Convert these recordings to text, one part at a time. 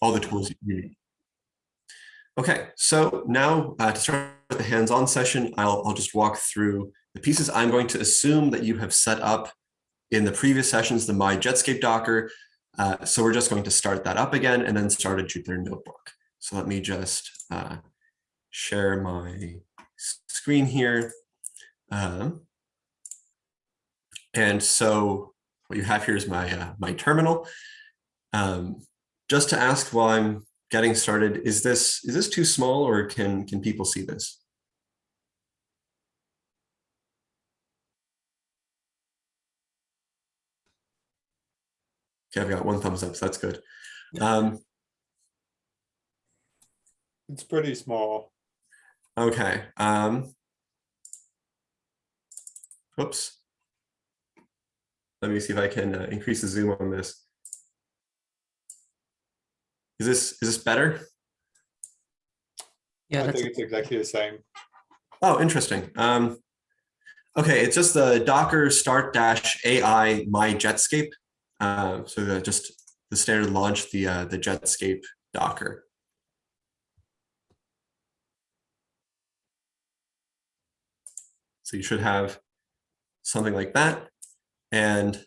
all the tools you need. Okay, so now uh, to start the hands-on session, I'll, I'll just walk through the pieces I'm going to assume that you have set up in the previous sessions, the My Jetscape Docker. Uh, so we're just going to start that up again and then start a Jupyter Notebook. So let me just uh, share my screen here. Um, and so what you have here is my, uh, my terminal. Um, just to ask while I'm getting started, is this, is this too small or can, can people see this? Okay, I've got one thumbs up, so that's good. Um, It's pretty small. okay. Um, oops. Let me see if I can uh, increase the zoom on this. Is this is this better? Yeah, I think it's exactly the same. Oh, interesting. Um, okay, it's just the Docker start dash AI my Jetscape. Uh, so the, just the standard launch the uh, the Jetscape Docker. So you should have something like that. And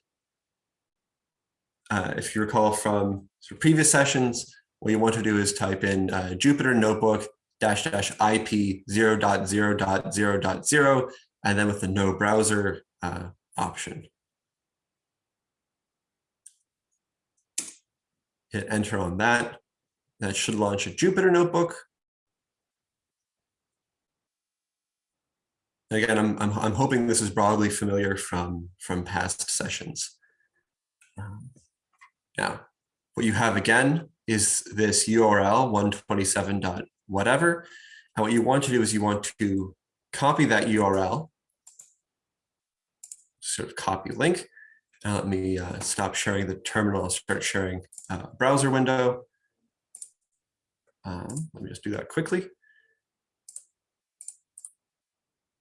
uh, if you recall from sort of previous sessions, what you want to do is type in uh, Jupyter Notebook dash dash IP 0 dot 0 dot 0 dot 0, and then with the no browser uh, option. Hit enter on that. That should launch a Jupyter Notebook. Again, I'm, I'm, I'm hoping this is broadly familiar from, from past sessions. Um, now, what you have again is this URL 127 dot whatever. And what you want to do is you want to copy that URL, sort of copy link. Now let me uh, stop sharing the terminal, I'll start sharing uh, browser window. Um, let me just do that quickly.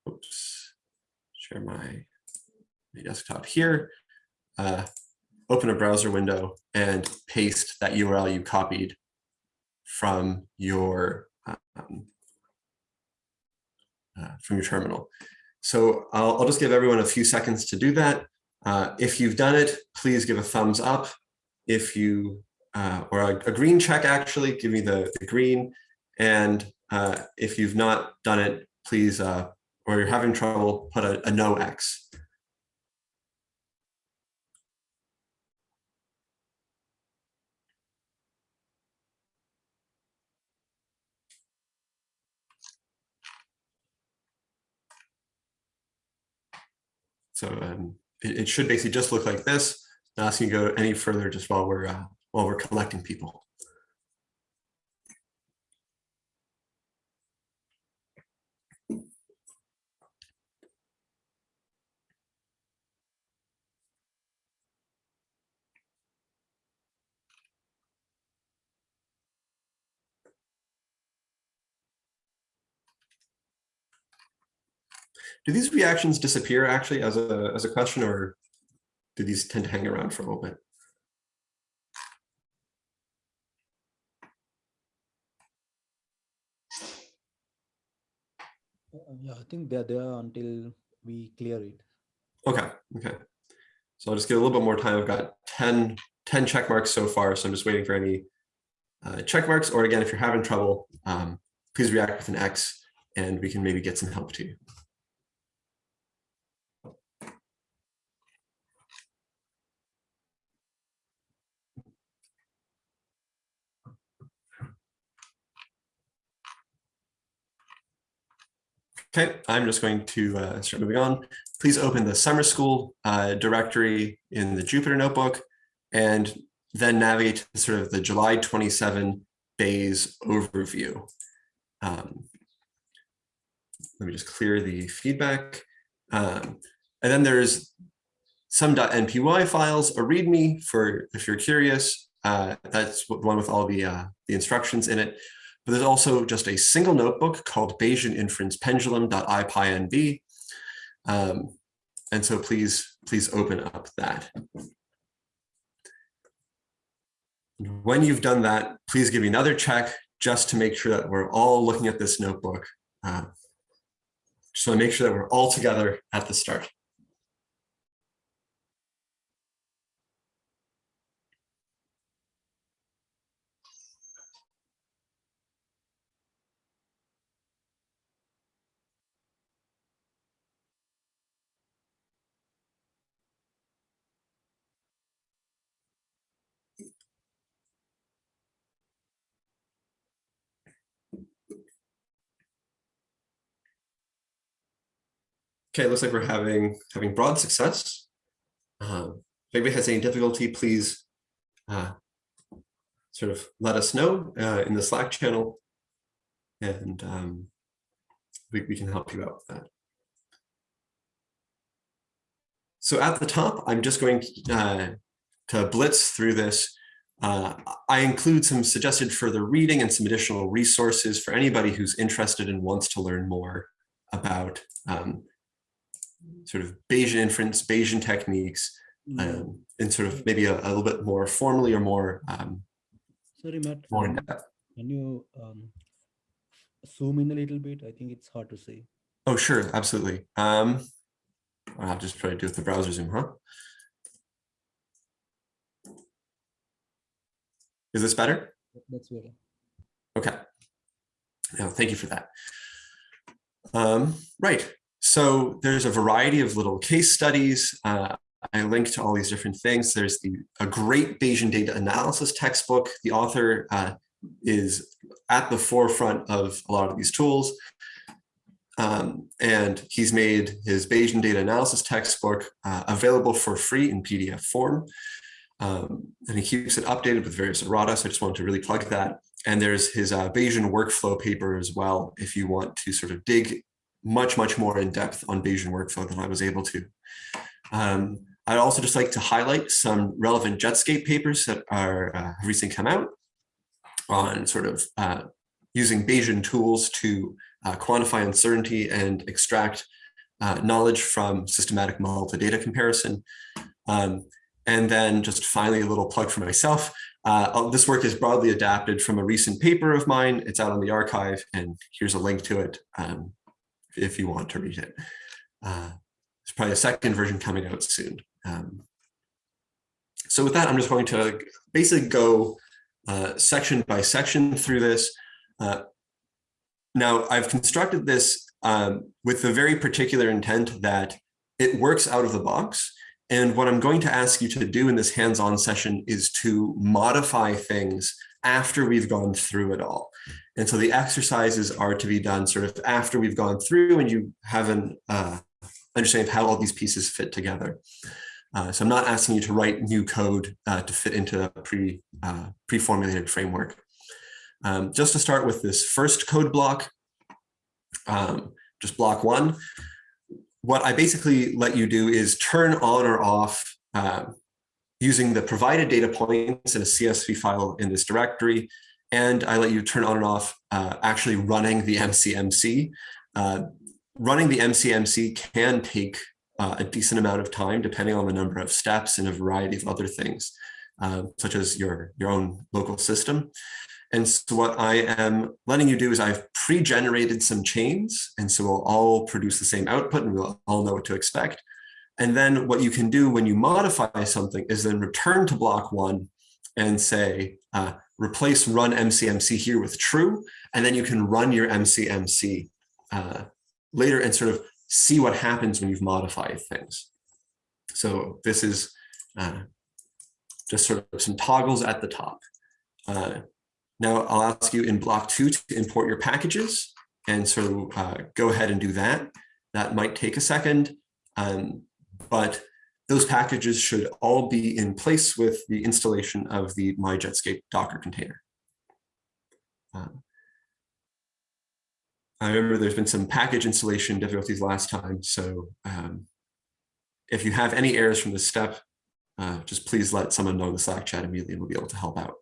Oops, share my, my desktop here. Uh, open a browser window and paste that URL you copied from your um, uh, from your terminal. So I'll, I'll, just give everyone a few seconds to do that. Uh, if you've done it, please give a thumbs up. If you, uh, or a, a, green check actually, give me the, the green. And uh, if you've not done it, please, uh, or you're having trouble, put a, a no X. So um, it, it, should basically just look like this. Not asking to go any further just while we're uh, while we're collecting people. Do these reactions disappear actually as a as a question, or do these tend to hang around for a little bit? Uh, yeah, I think they're there until we clear it. Okay, okay. So I'll just get a little bit more time. I've got 10, 10 check marks so far, so I'm just waiting for any uh, check marks. Or again, if you're having trouble, um, please react with an X and we can maybe get some help to you. Okay, I'm just going to uh, start moving on. Please open the summer school uh, directory in the Jupyter notebook and then navigate to sort of the July 27 days overview. Um, let me just clear the feedback. Um, and then there's some .npy files, a README for if you're curious. Uh, that's one with all the, uh, the instructions in it. But there's also just a single notebook called Bayesian inference pendulum.ipynb. Um, and so please, please open up that. When you've done that, please give me another check just to make sure that we're all looking at this notebook. Uh, just want to make sure that we're all together at the start. Okay, it looks like we're having having broad success. Um, if anybody has any difficulty, please uh, sort of let us know uh, in the Slack channel, and um, we, we can help you out with that. So at the top, I'm just going uh, to blitz through this. Uh, I include some suggested further reading and some additional resources for anybody who's interested and wants to learn more about um, sort of Bayesian inference, Bayesian techniques, um, and sort of maybe a, a little bit more formally or more um, Sorry, Matt. more in depth. Can you um, zoom in a little bit? I think it's hard to see. Oh, sure, absolutely. Um, I'll just try to do it with the browser zoom, huh? Is this better? That's better. Okay. No, thank you for that. Um, right. So there's a variety of little case studies. Uh, I link to all these different things. There's the a great Bayesian data analysis textbook. The author uh, is at the forefront of a lot of these tools. Um, and he's made his Bayesian data analysis textbook uh, available for free in PDF form. Um, and he keeps it updated with various errata. So I just wanted to really plug that. And there's his uh, Bayesian workflow paper as well, if you want to sort of dig much, much more in depth on Bayesian workflow than I was able to. Um, I'd also just like to highlight some relevant Jetscape papers that are uh, recently come out on sort of uh, using Bayesian tools to uh, quantify uncertainty and extract uh, knowledge from systematic model to data comparison. Um, and then just finally a little plug for myself. Uh, this work is broadly adapted from a recent paper of mine. It's out on the arXiv and here's a link to it um, if you want to read it. Uh, there's probably a second version coming out soon. Um, so with that, I'm just going to basically go uh, section by section through this. Uh, now, I've constructed this um, with the very particular intent that it works out of the box. And what I'm going to ask you to do in this hands-on session is to modify things after we've gone through it all. And so the exercises are to be done sort of after we've gone through and you have an uh, understanding of how all these pieces fit together. Uh, so I'm not asking you to write new code uh, to fit into a pre, uh, pre-formulated framework. Um, just to start with this first code block, um, just block one, what I basically let you do is turn on or off uh, using the provided data points in a CSV file in this directory. And I let you turn on and off uh, actually running the MCMC. Uh, running the MCMC can take uh, a decent amount of time depending on the number of steps and a variety of other things, uh, such as your, your own local system. And so what I am letting you do is I've pre-generated some chains. And so we'll all produce the same output and we'll all know what to expect. And then what you can do when you modify something is then return to block one and say, uh, replace run MCMC here with true. And then you can run your MCMC uh, later and sort of see what happens when you've modified things. So this is uh, just sort of some toggles at the top. Uh, now I'll ask you in block two to import your packages. And so uh, go ahead and do that. That might take a second, um, but those packages should all be in place with the installation of the MyJetscape Docker container. Um, I remember there's been some package installation difficulties last time. So um, if you have any errors from this step, uh, just please let someone know in the Slack chat immediately and we'll be able to help out.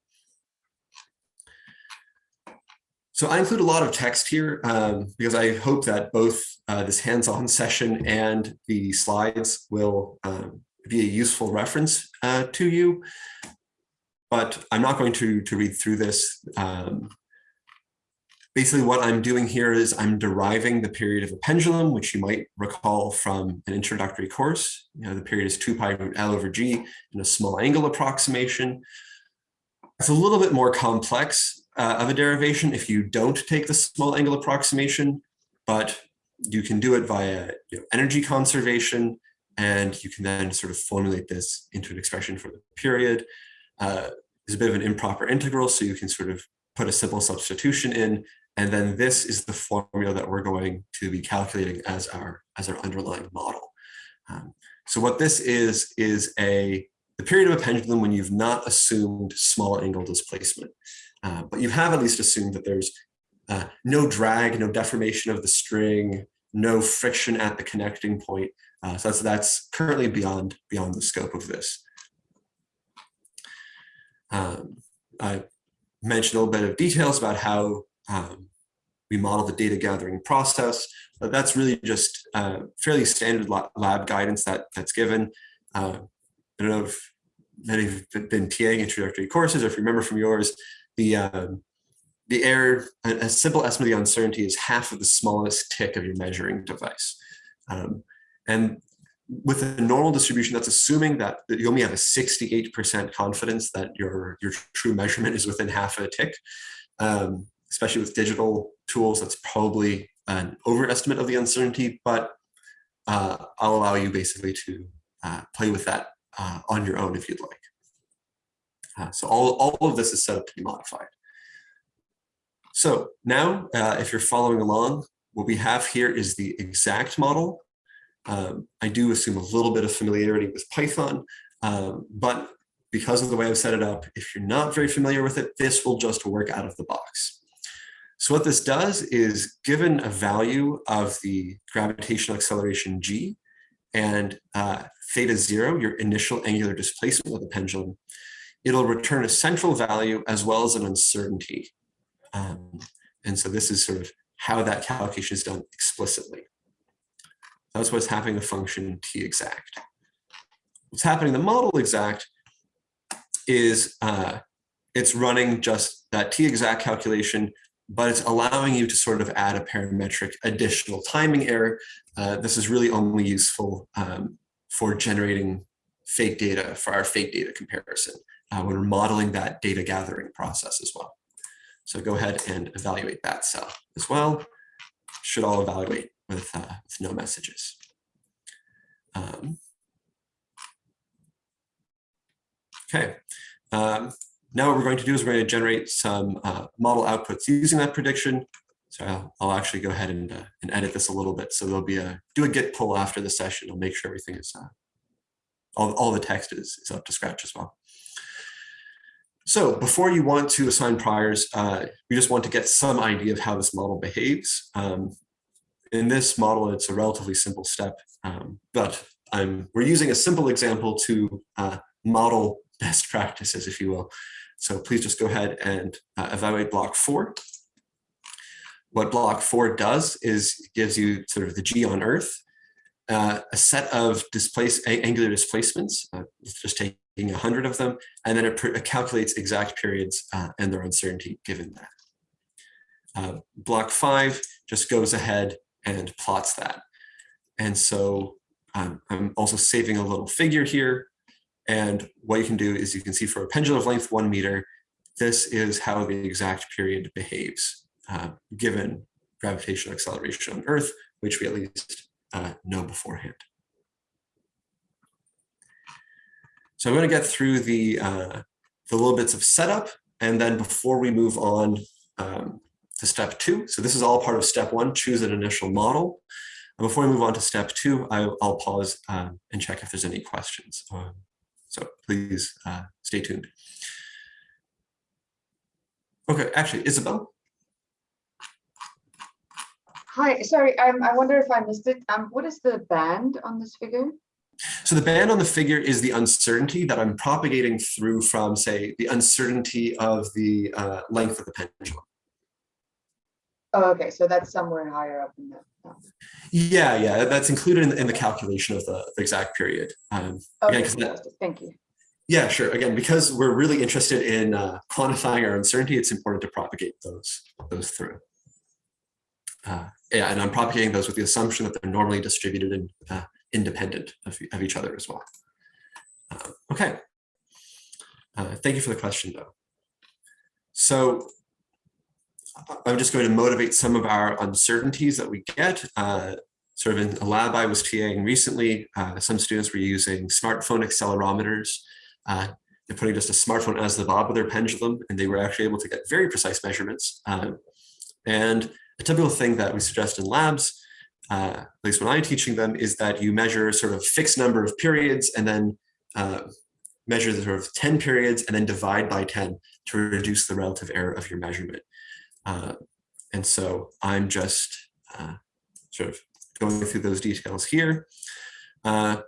So I include a lot of text here um, because I hope that both uh, this hands-on session and the slides will um, be a useful reference uh, to you. but I'm not going to, to read through this. Um, basically what I'm doing here is I'm deriving the period of a pendulum, which you might recall from an introductory course. You know, the period is 2 pi root L over G in a small angle approximation. It's a little bit more complex uh, of a derivation if you don't take the small angle approximation, but you can do it via you know, energy conservation, and you can then sort of formulate this into an expression for the period. Uh, a bit of an improper integral, so you can sort of put a simple substitution in, and then this is the formula that we're going to be calculating as our, as our underlying model. Um, so what this is, is a the period of a pendulum when you've not assumed small angle displacement. Uh, but you have at least assumed that there's uh, no drag, no deformation of the string, no friction at the connecting point. Uh, so that's, that's currently beyond, beyond the scope of this. Um, I mentioned a little bit of details about how um, we model the data gathering process, but that's really just uh, fairly standard lab guidance that that's given. Uh, I don't know if many of have been TAing introductory courses, or if you remember from yours, the um, the error, a, simple estimate of the uncertainty is half of the smallest tick of your measuring device. Um, and with a normal distribution, that's assuming that, you only have a 68% confidence that your, your true measurement is within half a tick. Um, especially with digital tools, that's probably an overestimate of the uncertainty, but uh, I'll allow you basically to uh, play with that uh, on your own if you'd like. Uh, so all, all of this is set up to be modified. So now, uh, if you're following along, what we have here is the exact model. Um, I do assume a little bit of familiarity with Python, um, but because of the way I've set it up, if you're not very familiar with it, this will just work out of the box. So what this does is given a value of the gravitational acceleration g and uh, theta zero, your initial angular displacement of the pendulum, it'll return a central value as well as an uncertainty. Um, and so this is sort of how that calculation is done explicitly. That's what's happening in the function t exact. What's happening in the model exact is uh, it's running just that t exact calculation, but it's allowing you to sort of add a parametric additional timing error. Uh, this is really only useful um, for generating fake data for our fake data comparison uh, when we're modeling that data gathering process as well. So go ahead and evaluate that cell as well. Should all evaluate with, uh, with no messages. Um, okay. Um, now what we're going to do is we're going to generate some uh, model outputs using that prediction. So I'll, I'll actually go ahead and, uh, and edit this a little bit. So there'll be a, do a git pull after the session. I'll make sure everything is, uh, all, all the text is, is up to scratch as well. So before you want to assign priors, uh, you just want to get some idea of how this model behaves. Um, in this model, it's a relatively simple step, um, but I'm, we're using a simple example to uh, model best practices, if you will. So please just go ahead and uh, evaluate block four. What block four does is gives you sort of the G on Earth, uh, a set of displace angular displacements, uh, just taking 100 of them, and then it, it calculates exact periods uh, and their uncertainty given that. Uh, block five just goes ahead and plots that. And so um, I'm also saving a little figure here and what you can do is you can see for a pendulum of length one meter, this is how the exact period behaves uh, given gravitational acceleration on Earth, which we at least uh, know beforehand. So I'm going to get through the, uh, the little bits of setup, and then before we move on um, to step two, so this is all part of step one, choose an initial model. And before we move on to step two, I, will pause um, and check if there's any questions. Um, so please uh, stay tuned. Okay, actually, Isabel. Hi, sorry, um, I wonder if I missed it. Um, what is the band on this figure? So the band on the figure is the uncertainty that I'm propagating through from, say, the uncertainty of the uh, length of the pendulum. Oh, okay, so that's somewhere higher up in the. Yeah, yeah, that's included in, in the calculation of the, the exact period. Um, okay, again, that, thank you. Yeah, sure. Again, because we're really interested in uh, quantifying our uncertainty, it's important to propagate those, those through. Uh, yeah, and I'm propagating those with the assumption that they're normally distributed and uh, independent of, of each other as well. Uh, okay. Uh, thank you for the question, though. So I'm just going to motivate some of our uncertainties that we get. Uh, sort of in a lab I was TAing recently, uh, some students were using smartphone accelerometers uh, and putting just a smartphone as the bob of their pendulum, and they were actually able to get very precise measurements. Um, and a typical thing that we suggest in labs, uh, at least when I'm teaching them, is that you measure sort of fixed number of periods and then uh, measure the sort of 10 periods and then divide by 10 to reduce the relative error of your measurement. Uh, and so I'm just uh, sort of going through those details here. Uh,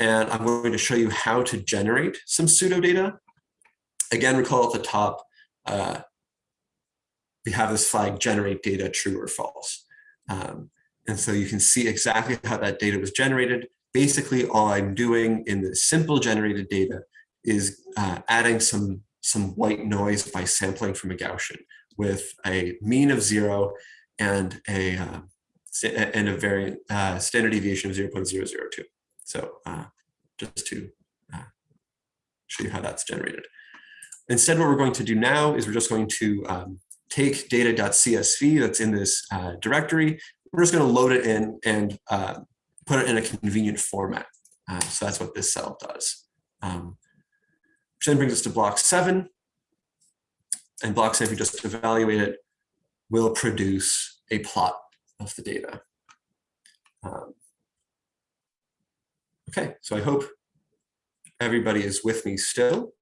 and I'm going to show you how to generate some pseudo data. Again, recall at the top, uh, we have this flag generate data true or false. Um, and so you can see exactly how that data was generated. Basically, all I'm doing in the simple generated data is uh, adding some, some white noise by sampling from a Gaussian with a mean of zero and a, uh, and a variant uh, standard deviation of 0.002. So uh, just to uh, show you how that's generated. Instead, what we're going to do now is we're just going to um, take data.csv that's in this uh, directory. We're just going to load it in and uh, put it in a convenient format. Uh, so that's what this cell does. Um, which then brings us to block seven. And block seven, if you just evaluate it, will produce a plot of the data. Um, okay, so I hope everybody is with me still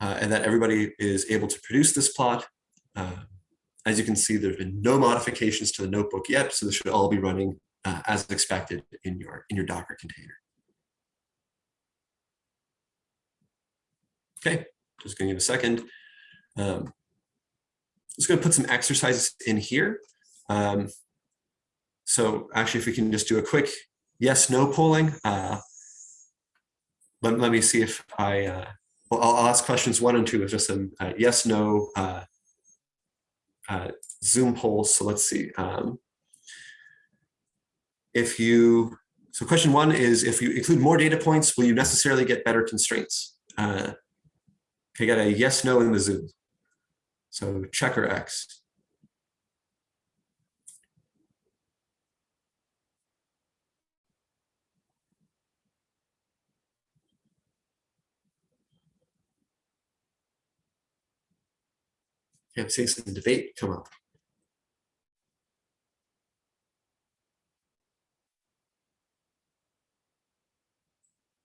uh, and that everybody is able to produce this plot. Uh, as you can see, there's been no modifications to the notebook yet, so this should all be running uh, as expected in your, in your Docker container. Okay, just gonna give a second. Um, just gonna put some exercises in here. Um, so actually, if we can just do a quick yes, no polling. Uh, let, let me see if I, uh, well, I'll, ask questions one and two of just some uh, yes, no uh, Zoom polls. So let's see. Um, if you, so question one is if you include more data points, will you necessarily get better constraints? Uh, can I get a yes, no in the Zoom? So check or X. I'm seeing some debate come up.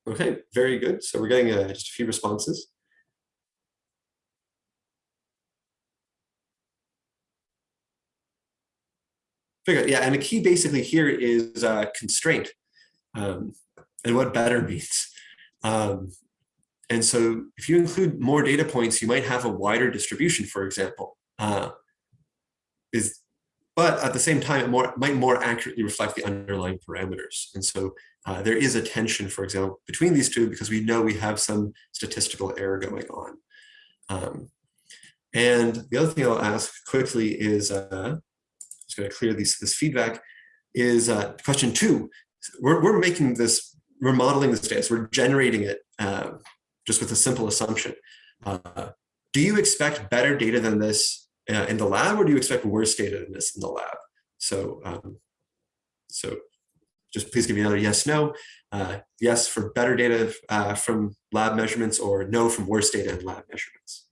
Okay, very good. So we're getting uh, just a few responses. Good. Yeah, and the key basically here is uh, constraint um, and what better means. Um, and so if you include more data points, you might have a wider distribution, for example. Uh, is, but at the same time, it more, might more accurately reflect the underlying parameters. And so uh, there is a tension, for example, between these two because we know we have some statistical error going on. Um, and the other thing I'll ask quickly is, uh, just going to clear these, this feedback, is uh, question two. We're, we're making this, we're modeling this data, so we're generating it uh, just with a simple assumption. Uh, do you expect better data than this uh, in the lab, or do you expect worse data than this in the lab? So, um, so just please give me another yes, no. Uh, yes for better data uh, from lab measurements, or no from worse data in lab measurements.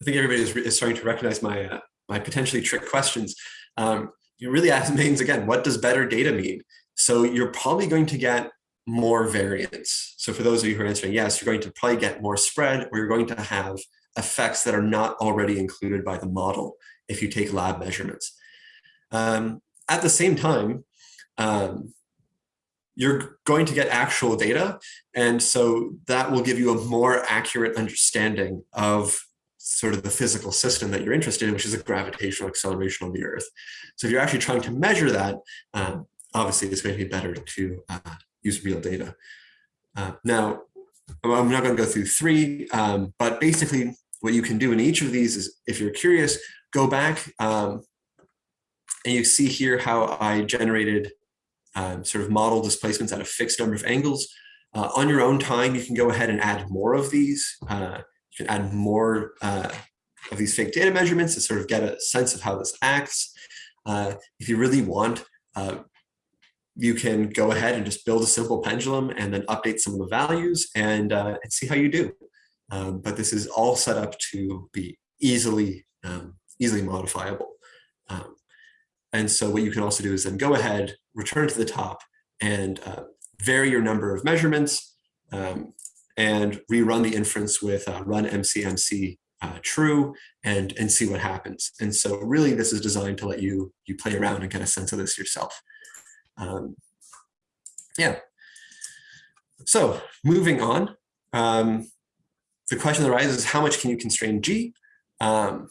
I think everybody is, is starting to recognize my uh, my potentially trick questions. Um, you really ask means again, what does better data mean? So you're probably going to get more variance. So for those of you who are answering yes, you're going to probably get more spread, or you're going to have effects that are not already included by the model if you take lab measurements. Um, at the same time, um, you're going to get actual data. And so that will give you a more accurate understanding of sort of the physical system that you're interested in, which is a gravitational acceleration on the Earth. So if you're actually trying to measure that, um, obviously it's going to be better to uh, use real data. Uh, now, I'm not going to go through three, um, but basically what you can do in each of these is, if you're curious, go back um, and you see here how I generated um, sort of model displacements at a fixed number of angles. Uh, on your own time, you can go ahead and add more of these. Uh, can add more uh, of these fake data measurements to sort of get a sense of how this acts. Uh, if you really want, uh, you can go ahead and just build a simple pendulum and then update some of the values and, uh, and see how you do. Um, but this is all set up to be easily, um, easily modifiable. Um, and so what you can also do is then go ahead, return to the top and uh, vary your number of measurements um, and rerun the inference with uh, run MCMC uh, true and, and see what happens. And so really this is designed to let you, you play around and get a sense of this yourself. Um, yeah. So moving on, um, the question that arises is how much can you constrain G? Um,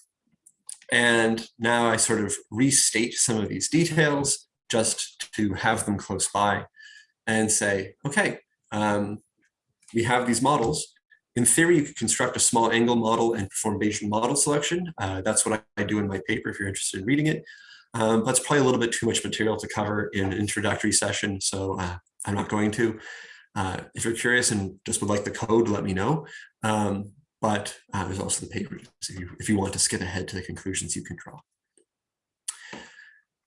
and now I sort of restate some of these details just to have them close by and say, okay, um, we have these models. In theory, you could construct a small angle model and perform Bayesian model selection. Uh, that's what I, I do in my paper if you're interested in reading it. Um, it's probably a little bit too much material to cover in an introductory session, so uh, I'm not going to. Uh, if you're curious and just would like the code, let me know. Um, but uh, there's also the paper so if you, if you want to skip ahead to the conclusions you can draw.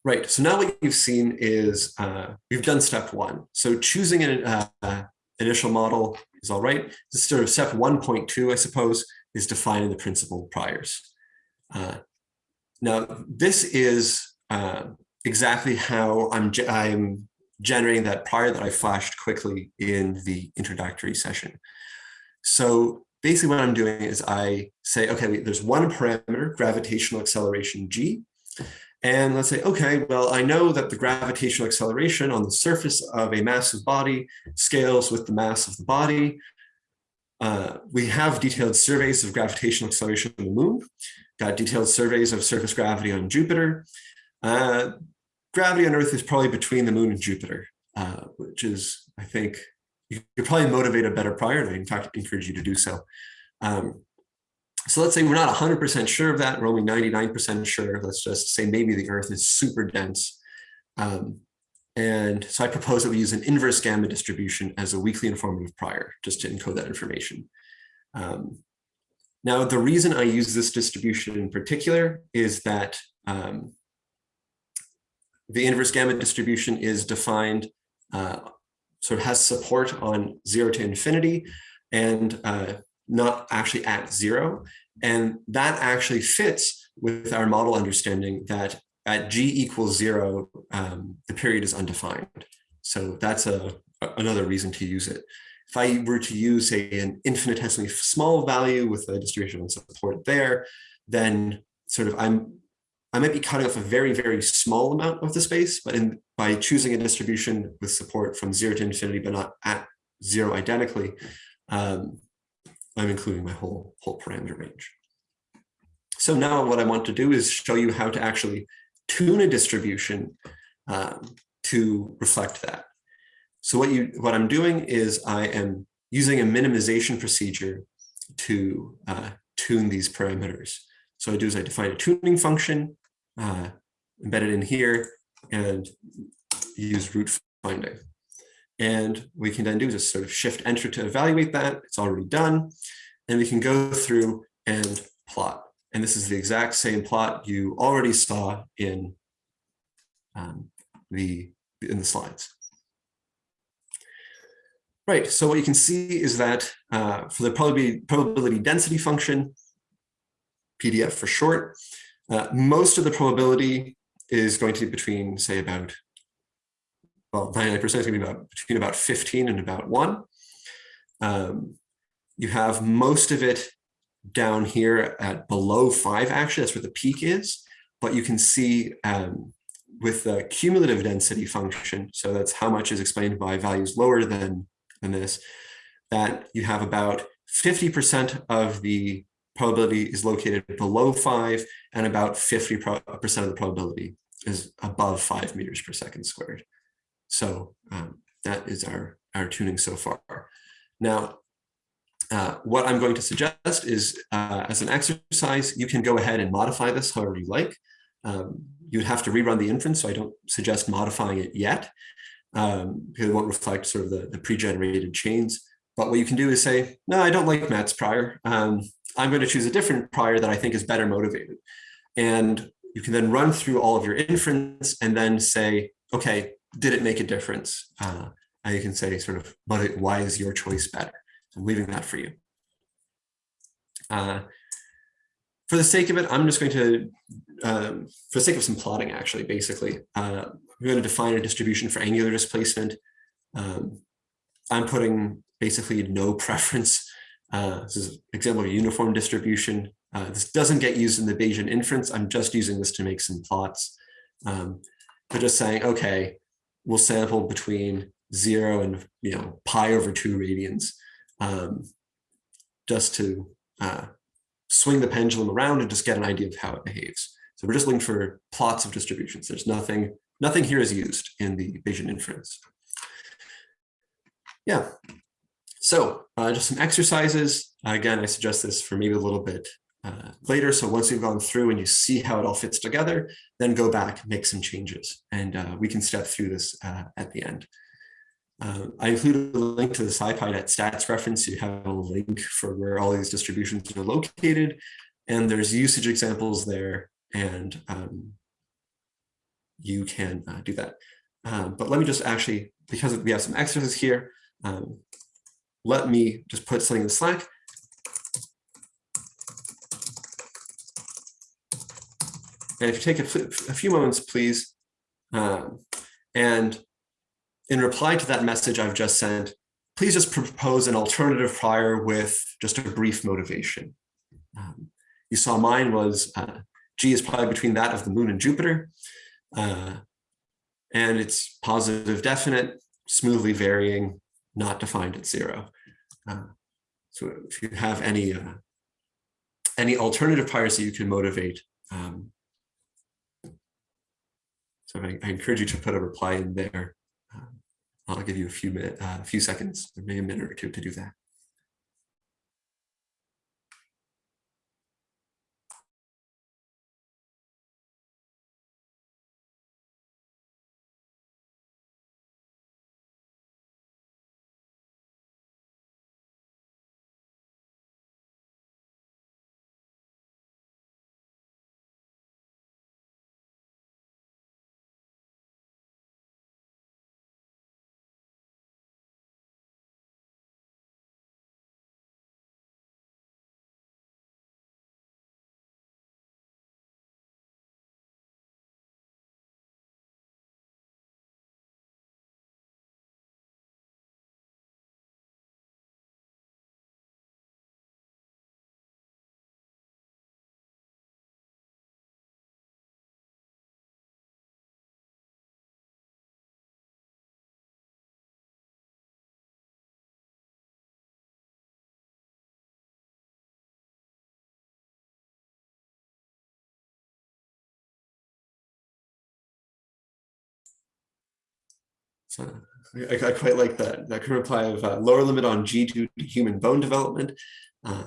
Right, so now what you've seen is uh, we've done step one. So choosing an uh, initial model is all right. This is sort of step 1.2, I suppose, is defining the principal priors. Uh, now, this is uh, exactly how I'm, I'm generating that prior that I flashed quickly in the introductory session. So basically what I'm doing is I say, okay, there's one parameter, gravitational acceleration g. And let's say, okay, well, I know that the gravitational acceleration on the surface of a massive body scales with the mass of the body. Uh, we have detailed surveys of gravitational acceleration on the moon, got detailed surveys of surface gravity on Jupiter. Uh, gravity on Earth is probably between the moon and Jupiter, uh, which is, I think, you could probably motivate a better prior. I in fact encourage you to do so. Um, so let's say we're not 100% sure of that. We're only 99% sure. Let's just say maybe the Earth is super dense. Um, and so I propose that we use an inverse gamma distribution as a weakly informative prior, just to encode that information. Um, now, the reason I use this distribution in particular is that um, the inverse gamma distribution is defined, uh, sort of has support on zero to infinity and uh, not actually at zero. And that actually fits with our model understanding that at g equals zero, um, the period is undefined. So that's a, another reason to use it. If I were to use say an infinitesimally small value with a distribution of support there, then sort of I'm I might be cutting off a very, very small amount of the space, but in, by choosing a distribution with support from zero to infinity, but not at zero identically, um, I'm including my whole, whole parameter range. So now what I want to do is show you how to actually tune a distribution um, to reflect that. So what you what I'm doing is I am using a minimization procedure to uh, tune these parameters. So I do is I define a tuning function uh, embedded in here and use root finding. And we can then do just sort of shift enter to evaluate that. It's already done. And we can go through and plot. And this is the exact same plot you already saw in um, the in the slides. Right, so what you can see is that uh, for the probability, probability density function, PDF for short, uh, most of the probability is going to be between, say, about, well, 99% is going to be about between about 15 and about one. Um, you have most of it down here at below five, actually, that's where the peak is. But you can see um, with the cumulative density function, so that's how much is explained by values lower than, than this, that you have about 50% of the probability is located below five and about 50% of the probability is above five meters per second squared. So um, that is our, our tuning so far. Now, uh, what I'm going to suggest is uh, as an exercise, you can go ahead and modify this however you like. Um, you would have to rerun the inference, so I don't suggest modifying it yet um, because it won't reflect sort of the, the pre-generated chains. But what you can do is say, no, I don't like Matt's prior. Um, I'm going to choose a different prior that I think is better motivated. And you can then run through all of your inference and then say, okay, did it make a difference? Uh, and you can say sort of, but why is your choice better? I'm leaving that for you. Uh, for the sake of it, I'm just going to, um, for the sake of some plotting, actually, basically, uh, we're going to define a distribution for angular displacement. Um, I'm putting basically no preference. Uh, this is an example of a uniform distribution. Uh, this doesn't get used in the Bayesian inference. I'm just using this to make some plots. Um, but just saying, okay, we'll sample between zero and you know pi over two radians um, just to uh, swing the pendulum around and just get an idea of how it behaves. So we're just looking for plots of distributions. There's nothing, nothing here is used in the Bayesian inference. Yeah, so uh, just some exercises. Again, I suggest this for maybe a little bit uh, later. So once you've gone through and you see how it all fits together, then go back, make some changes, and uh, we can step through this uh, at the end. Uh, I included a link to the SciPy.net stats reference. You have a link for where all these distributions are located, and there's usage examples there, and um, you can uh, do that. Um, but let me just actually, because we have some exercises here, um, let me just put something in Slack. And if you take a, a few moments, please, um, and in reply to that message I've just sent, please just propose an alternative prior with just a brief motivation. Um, you saw mine was uh, G is probably between that of the moon and Jupiter. Uh, and it's positive definite, smoothly varying, not defined at zero. Uh, so if you have any uh, any alternative priors that you can motivate, um, so I, I, encourage you to put a reply in there. Um, I'll give you a few minutes, uh, a few seconds, maybe a minute or two to do that. I, I, quite like that. That reply of uh, lower limit on G2 to human bone development. Uh,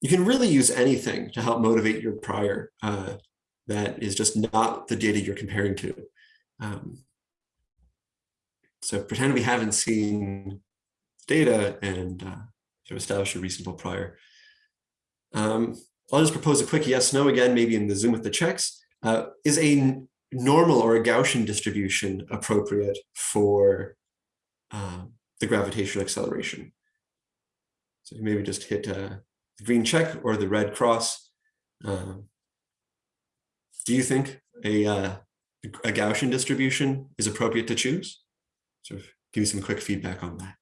you can really use anything to help motivate your prior uh, that is just not the data you're comparing to. Um, so pretend we haven't seen data and uh, to establish a reasonable prior. Um, I'll just propose a quick yes, no again, maybe in the Zoom with the checks. Uh, is a normal or a Gaussian distribution appropriate for uh, the gravitational acceleration. So maybe just hit uh, the green check or the red cross. Uh, do you think a, uh, a Gaussian distribution is appropriate to choose? Of give you some quick feedback on that.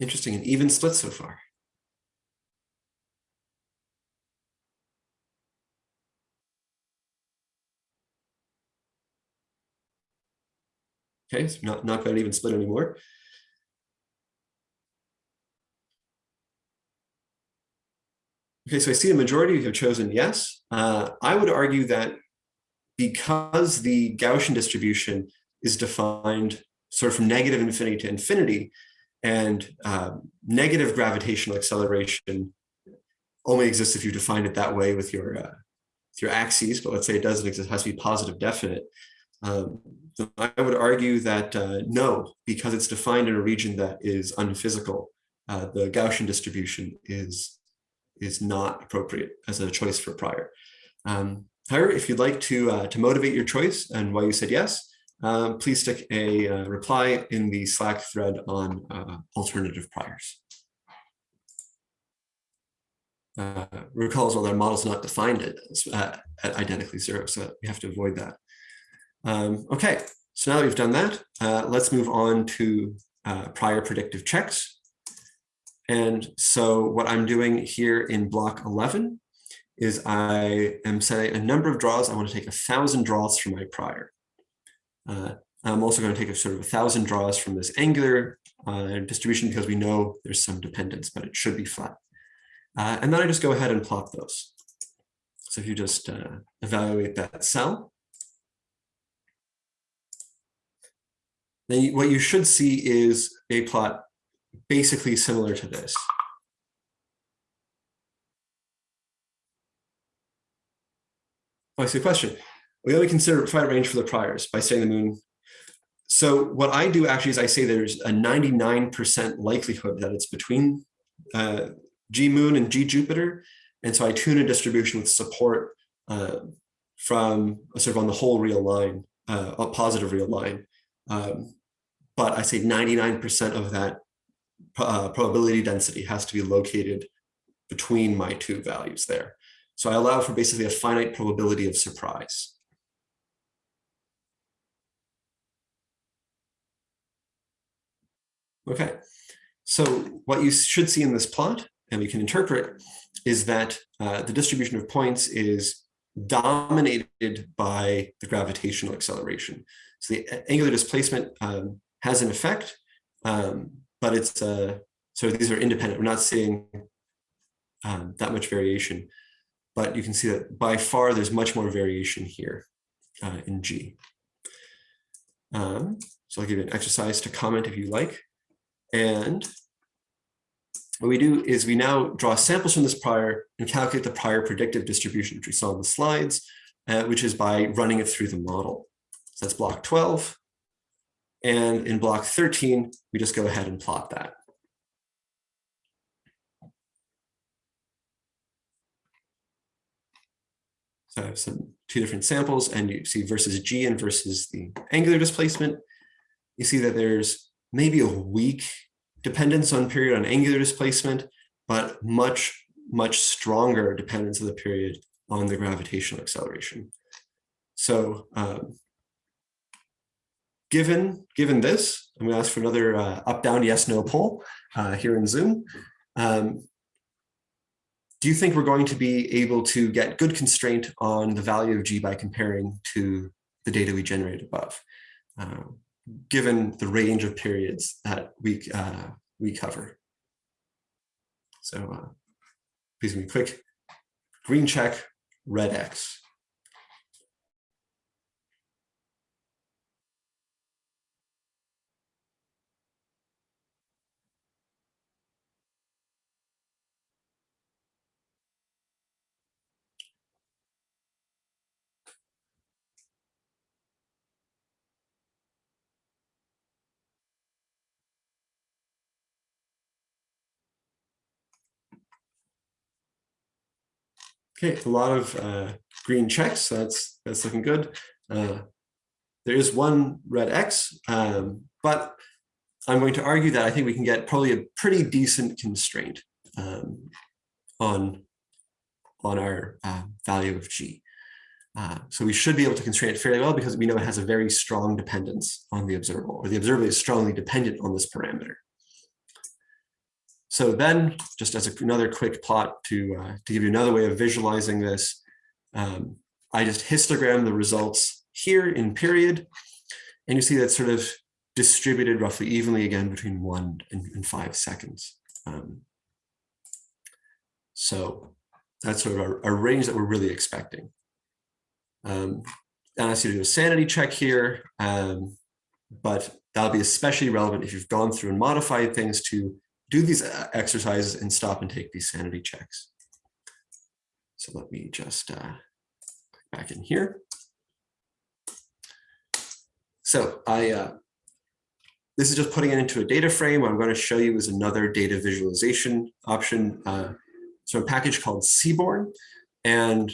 Interesting, an even split so far. Okay, so not, not an even split anymore. Okay, so I see a majority have chosen yes. Uh, I would argue that because the Gaussian distribution is defined sort of from negative infinity to infinity, and uh, negative gravitational acceleration only exists if you define it that way with your uh, with your axes, but let's say it doesn't exist, it has to be positive definite. Um, I would argue that uh, no, because it's defined in a region that is unphysical, uh, the Gaussian distribution is is not appropriate as a choice for prior. Um, however, if you'd like to uh, to motivate your choice and why you said yes, um, please stick a uh, reply in the Slack thread on uh, alternative priors. Uh, recall as well that our model's not defined uh, at identically zero, so we have to avoid that. Um, okay, so now that we've done that, uh, let's move on to uh, prior predictive checks. And so what I'm doing here in block 11 is I am setting a number of draws. I want to take a thousand draws from my prior. Uh, I'm also going to take a sort of a thousand draws from this angular uh, distribution because we know there's some dependence, but it should be flat. Uh, and then I just go ahead and plot those. So if you just uh, evaluate that cell, then what you should see is a plot basically similar to this. Oh, I see a question. We only consider finite range for the priors by saying the moon. So what I do actually is I say there's a 99% likelihood that it's between uh, G moon and G Jupiter. And so I tune a distribution with support uh, from sort of on the whole real line, uh, a positive real line. Um, but I say 99% of that uh, probability density has to be located between my two values there. So I allow for basically a finite probability of surprise. Okay, so what you should see in this plot, and we can interpret, is that uh, the distribution of points is dominated by the gravitational acceleration. So the angular displacement um, has an effect, um, but it's uh, so these are independent. We're not seeing um, that much variation, but you can see that by far there's much more variation here uh, in G. Um, so I'll give you an exercise to comment if you like. And what we do is we now draw samples from this prior and calculate the prior predictive distribution, which we saw in the slides, uh, which is by running it through the model. So that's block 12. And in block 13, we just go ahead and plot that. So I have some two different samples and you see versus G and versus the angular displacement. You see that there's maybe a weak dependence on period on angular displacement, but much, much stronger dependence of the period on the gravitational acceleration. So um, given, given this, I'm going to ask for another uh, up, down, yes, no poll uh, here in Zoom. Um, do you think we're going to be able to get good constraint on the value of G by comparing to the data we generated above, uh, given the range of periods that we, uh, we cover? So uh, please be quick green check, red X. Okay, a lot of uh, green checks. That's that's looking good. Uh, there is one red X, um, but I'm going to argue that I think we can get probably a pretty decent constraint um, on on our uh, value of G. Uh, so we should be able to constrain it fairly well because we know it has a very strong dependence on the observable, or the observable is strongly dependent on this parameter. So then, just as a- another quick plot to, uh, to give you another way of visualizing this, um, I just histogram the results here in period. And you see that sort of distributed roughly evenly again between one and, and five seconds. Um, so that's sort of a, a range that we're really expecting. Um, I ask you to do a sanity check here, um, but that'll be especially relevant if you've gone through and modified things to do these uh, exercises and stop and take these sanity checks. So let me just uh, back in here. So I, uh, this is just putting it into a data frame. What I'm going to show you is another data visualization option. Uh, so a package called Seaborn. And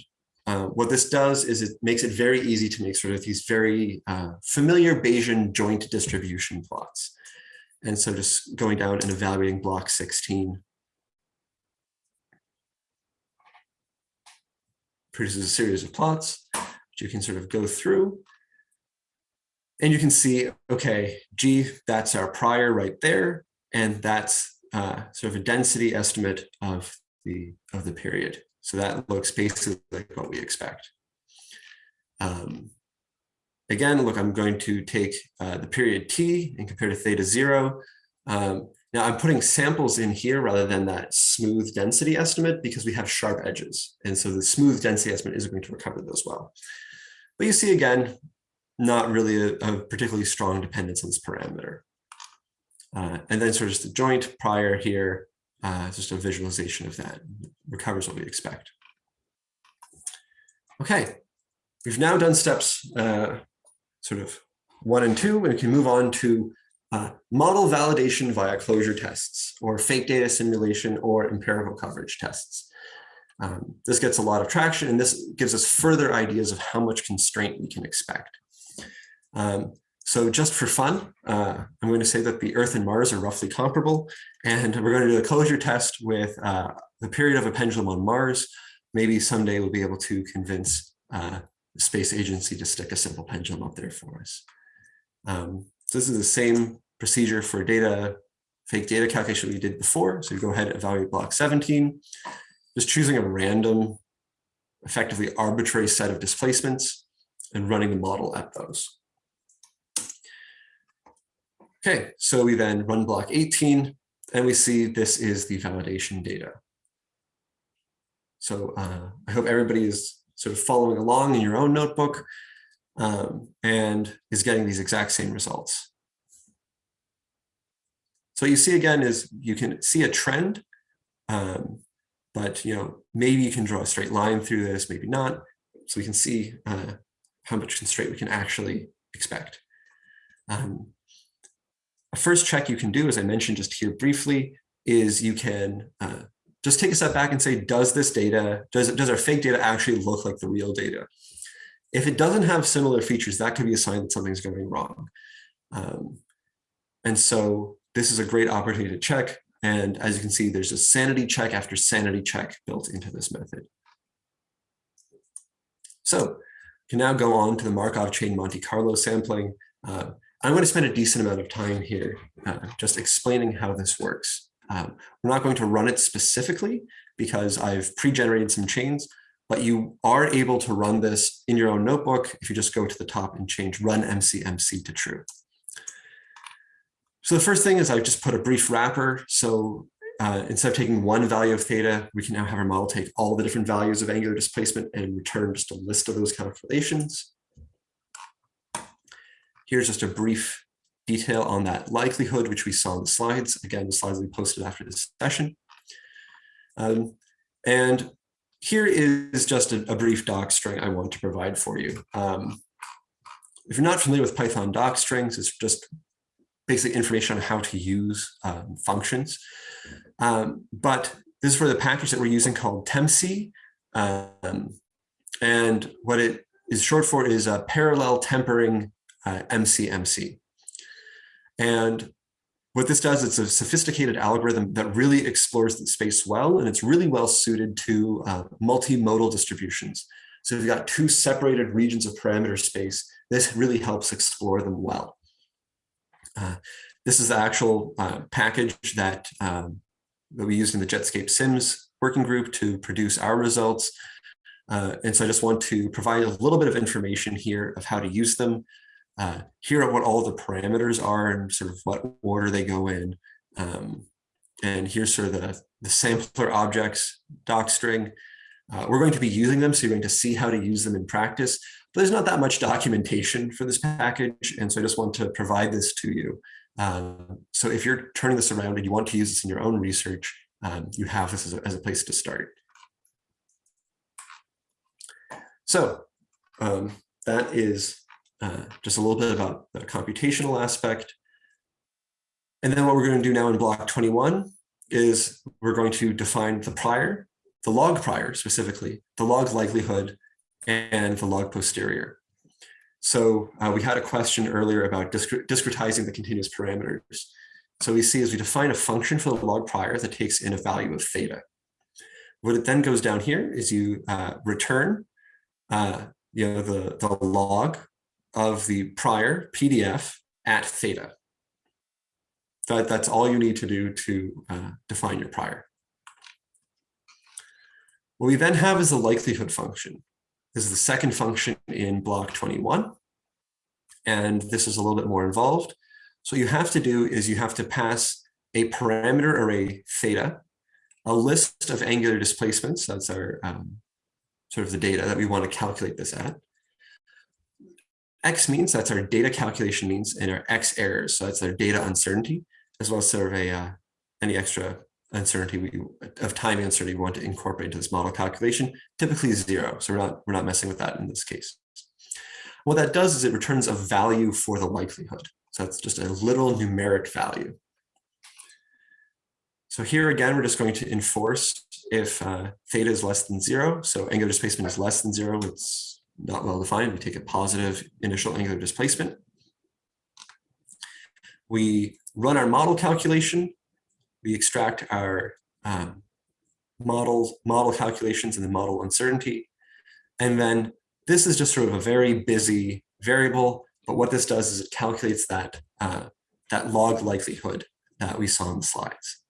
uh, what this does is it makes it very easy to make sort of these very uh, familiar Bayesian joint distribution plots. And so just going down and evaluating block 16 produces a series of plots, which you can sort of go through. And you can see, okay, G, that's our prior right there. And that's uh, sort of a density estimate of the, of the period. So that looks basically like what we expect. Um, again, look, I'm going to take uh, the period t and compare to theta zero. Um, now I'm putting samples in here rather than that smooth density estimate because we have sharp edges. And so the smooth density estimate isn't going to recover those well. But you see again, not really a, a particularly strong dependence on this parameter. Uh, and then sort of just the joint prior here, uh, just a visualization of that recovers what we expect. Okay, we've now done steps uh, sort of one and two, and we can move on to uh, model validation via closure tests or fake data simulation or empirical coverage tests. Um, this gets a lot of traction and this gives us further ideas of how much constraint we can expect. Um, so just for fun, uh, I'm going to say that the Earth and Mars are roughly comparable, and we're going to do a closure test with uh, the period of a pendulum on Mars. Maybe someday we'll be able to convince uh, the space agency to stick a simple pendulum up there for us. Um, so this is the same procedure for data, fake data calculation we did before. So you go ahead and evaluate block 17, just choosing a random, effectively arbitrary set of displacements and running the model at those. Okay, so we then run block 18 and we see this is the validation data. So uh, I hope everybody is sort of following along in your own notebook um, and is getting these exact same results. So you see again is you can see a trend, um, but you know maybe you can draw a straight line through this, maybe not. So we can see uh, how much constraint we can actually expect. Um, a first check you can do, as I mentioned just here briefly, is you can uh, just take a step back and say, does this data, does, does our fake data actually look like the real data? If it doesn't have similar features, that could be a sign that something's going wrong. Um, and so this is a great opportunity to check. And as you can see, there's a sanity check after sanity check built into this method. So you can now go on to the Markov chain Monte Carlo sampling. Uh, I'm going to spend a decent amount of time here uh, just explaining how this works. Um, we're not going to run it specifically because I've pre-generated some chains, but you are able to run this in your own notebook if you just go to the top and change run MCMC to true. So the first thing is I just put a brief wrapper. So uh, instead of taking one value of theta, we can now have our model take all the different values of angular displacement and return just a list of those calculations. Here's just a brief detail on that likelihood, which we saw in the slides. Again, the slides will be posted after this session. Um, and here is just a, a, brief doc string I want to provide for you. Um, if you're not familiar with Python doc strings, it's just basic information on how to use um, functions. Um, but this is for the package that we're using called ptemcee. Um, and what it is short for is a parallel tempering uh, MCMC. And what this does, it's a sophisticated algorithm that really explores the space well, and it's really well suited to uh, multimodal distributions. So if you've got two separated regions of parameter space, this really helps explore them well. Uh, this is the actual uh, package that um, that we used in the Jetscape Sims working group to produce our results. Uh, and so I just want to provide a little bit of information here of how to use them. Uh, here are what all the parameters are and sort of what order they go in. Um, and here's sort of the, the sampler objects docstring. Uh, we're going to be using them, so you're going to see how to use them in practice. But there's not that much documentation for this package, and so I just want to provide this to you. Um, so if you're turning this around and you want to use this in your own research, um, you have this as a, as a place to start. So um, that is uh, just a little bit about the computational aspect. And then what we're going to do now in block 21 is we're going to define the prior, the log prior specifically, the log likelihood, and the log posterior. So uh, we had a question earlier about discre discretizing the continuous parameters. So we see as we define a function for the log prior that takes in a value of theta. What it then goes down here is you uh, return uh, you know, the, the log of the prior PDF at theta. That, that's all you need to do to uh, define your prior. What we then have is the likelihood function. This is the second function in block 21. And this is a little bit more involved. So what you have to do is you have to pass a parameter array theta, a list of angular displacements, that's our um, sort of the data that we want to calculate this at. X means that's our data calculation means and our X errors. So that's our data uncertainty, as well as sort of a, uh, any extra uncertainty we, of time uncertainty we want to incorporate into this model calculation, typically zero. So we're not, we're not messing with that in this case. What that does is it returns a value for the likelihood. So that's just a little numeric value. So here again, we're just going to enforce if uh, theta is less than zero. So angular displacement is less than zero. It's not well defined. We take a positive initial angular displacement. We run our model calculation. We extract our um, model, model calculations and the model uncertainty. And then this is just sort of a very busy variable, but what this does is it calculates that, uh, that log likelihood that we saw in the slides.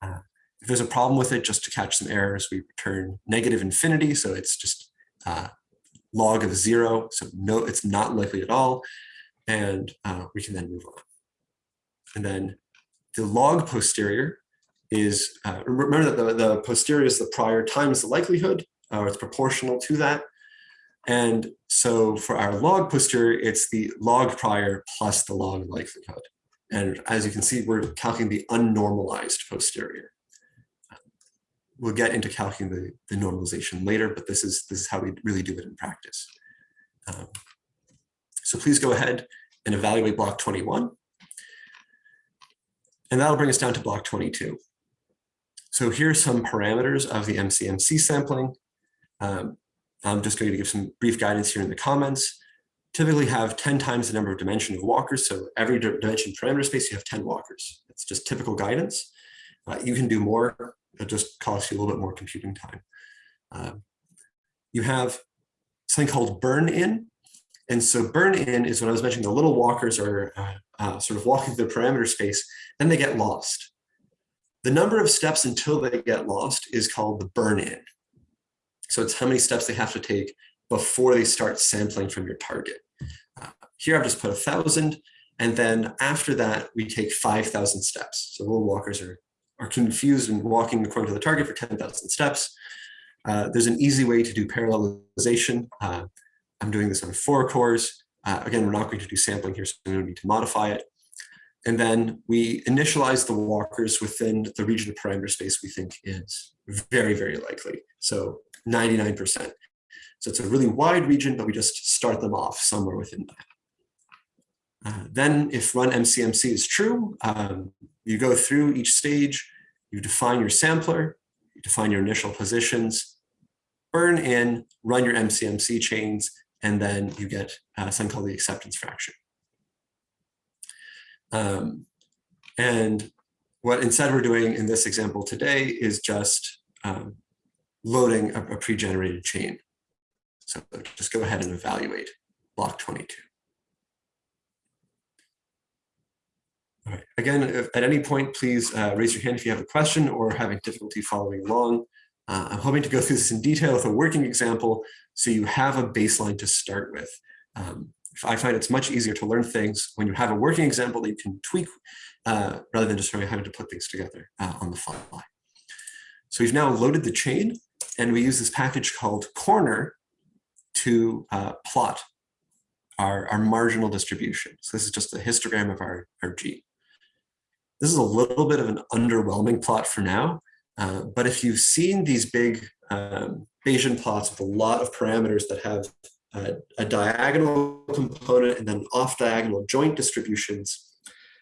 Uh, if there's a problem with it, just to catch some errors, we return negative infinity. So it's just uh, log of zero. So no, it's not likely at all. And uh, we can then move on. And then the log posterior is, uh, remember that the, the posterior is the prior times the likelihood, or it's proportional to that. And so for our log posterior, it's the log prior plus the log likelihood. And as you can see, we're calculating the unnormalized posterior. We'll get into calculating the, the normalization later, but this is, this is how we really do it in practice. Um, so please go ahead and evaluate block 21. And that'll bring us down to block 22. So here are some parameters of the MCMC sampling. Um, I'm just going to give some brief guidance here in the comments. Typically have 10 times the number of dimension of walkers. So every dimension parameter space, you have 10 walkers. It's just typical guidance. Uh, you can do more. It just costs you a little bit more computing time. Uh, you have something called burn in. And so burn in is when I was mentioning the little walkers are uh, uh, sort of walking through the parameter space, then they get lost. The number of steps until they get lost is called the burn in. So it's how many steps they have to take before they start sampling from your target. Uh, here I've just put a thousand, and then after that we take 5,000 steps. So little walkers are, are confused and walking according to the target for 10,000 steps. Uh, there's an easy way to do parallelization. Uh, I'm doing this on four cores. Uh, again, we're not going to do sampling here, so we don't need to modify it. And then we initialize the walkers within the region of parameter space we think is very, very likely. So 99%. So it's a really wide region, but we just start them off somewhere within that. Uh, then if run MCMC is true, um, you go through each stage, you define your sampler, you define your initial positions, burn in, run your MCMC chains, and then you get uh, something called the acceptance fraction. Um, and what instead we're doing in this example today is just um, loading a, a pre-generated chain. So just go ahead and evaluate block 22. All right. Again, if at any point, please uh, raise your hand if you have a question or having difficulty following along. Uh, I'm hoping to go through this in detail with a working example so you have a baseline to start with. Um, I find it's much easier to learn things when you have a working example that you can tweak uh, rather than just having to put things together uh, on the fly. So we've now loaded the chain and we use this package called corner to uh, plot our, our marginal distribution. So this is just a histogram of our, our G. This is a little bit of an underwhelming plot for now, uh, but if you've seen these big um, Bayesian plots with a lot of parameters that have a, diagonal component and then off diagonal joint distributions,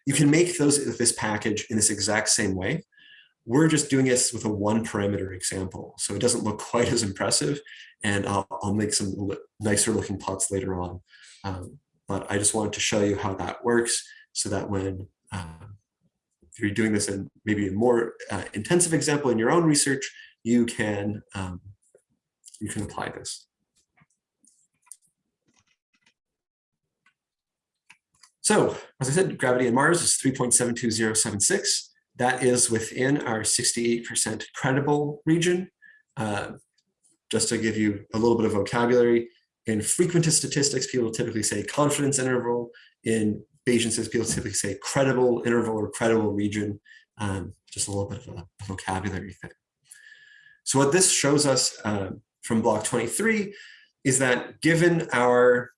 you can make those with this package in this exact same way. We're just doing this with a one parameter example, so it doesn't look quite as impressive, and I'll, I'll make some nicer looking plots later on. Um, but I just wanted to show you how that works so that when um, you're doing this in maybe a more uh, intensive example in your own research, you can um, you can apply this. So as I said, gravity in Mars is 3.72076. That is within our 68% credible region. Uh, just to give you a little bit of vocabulary, in frequentist statistics, people typically say confidence interval. In Bayesian people typically say credible interval or credible region. Um, just a little bit of a vocabulary thing. So what this shows us uh, from block 23 is that given our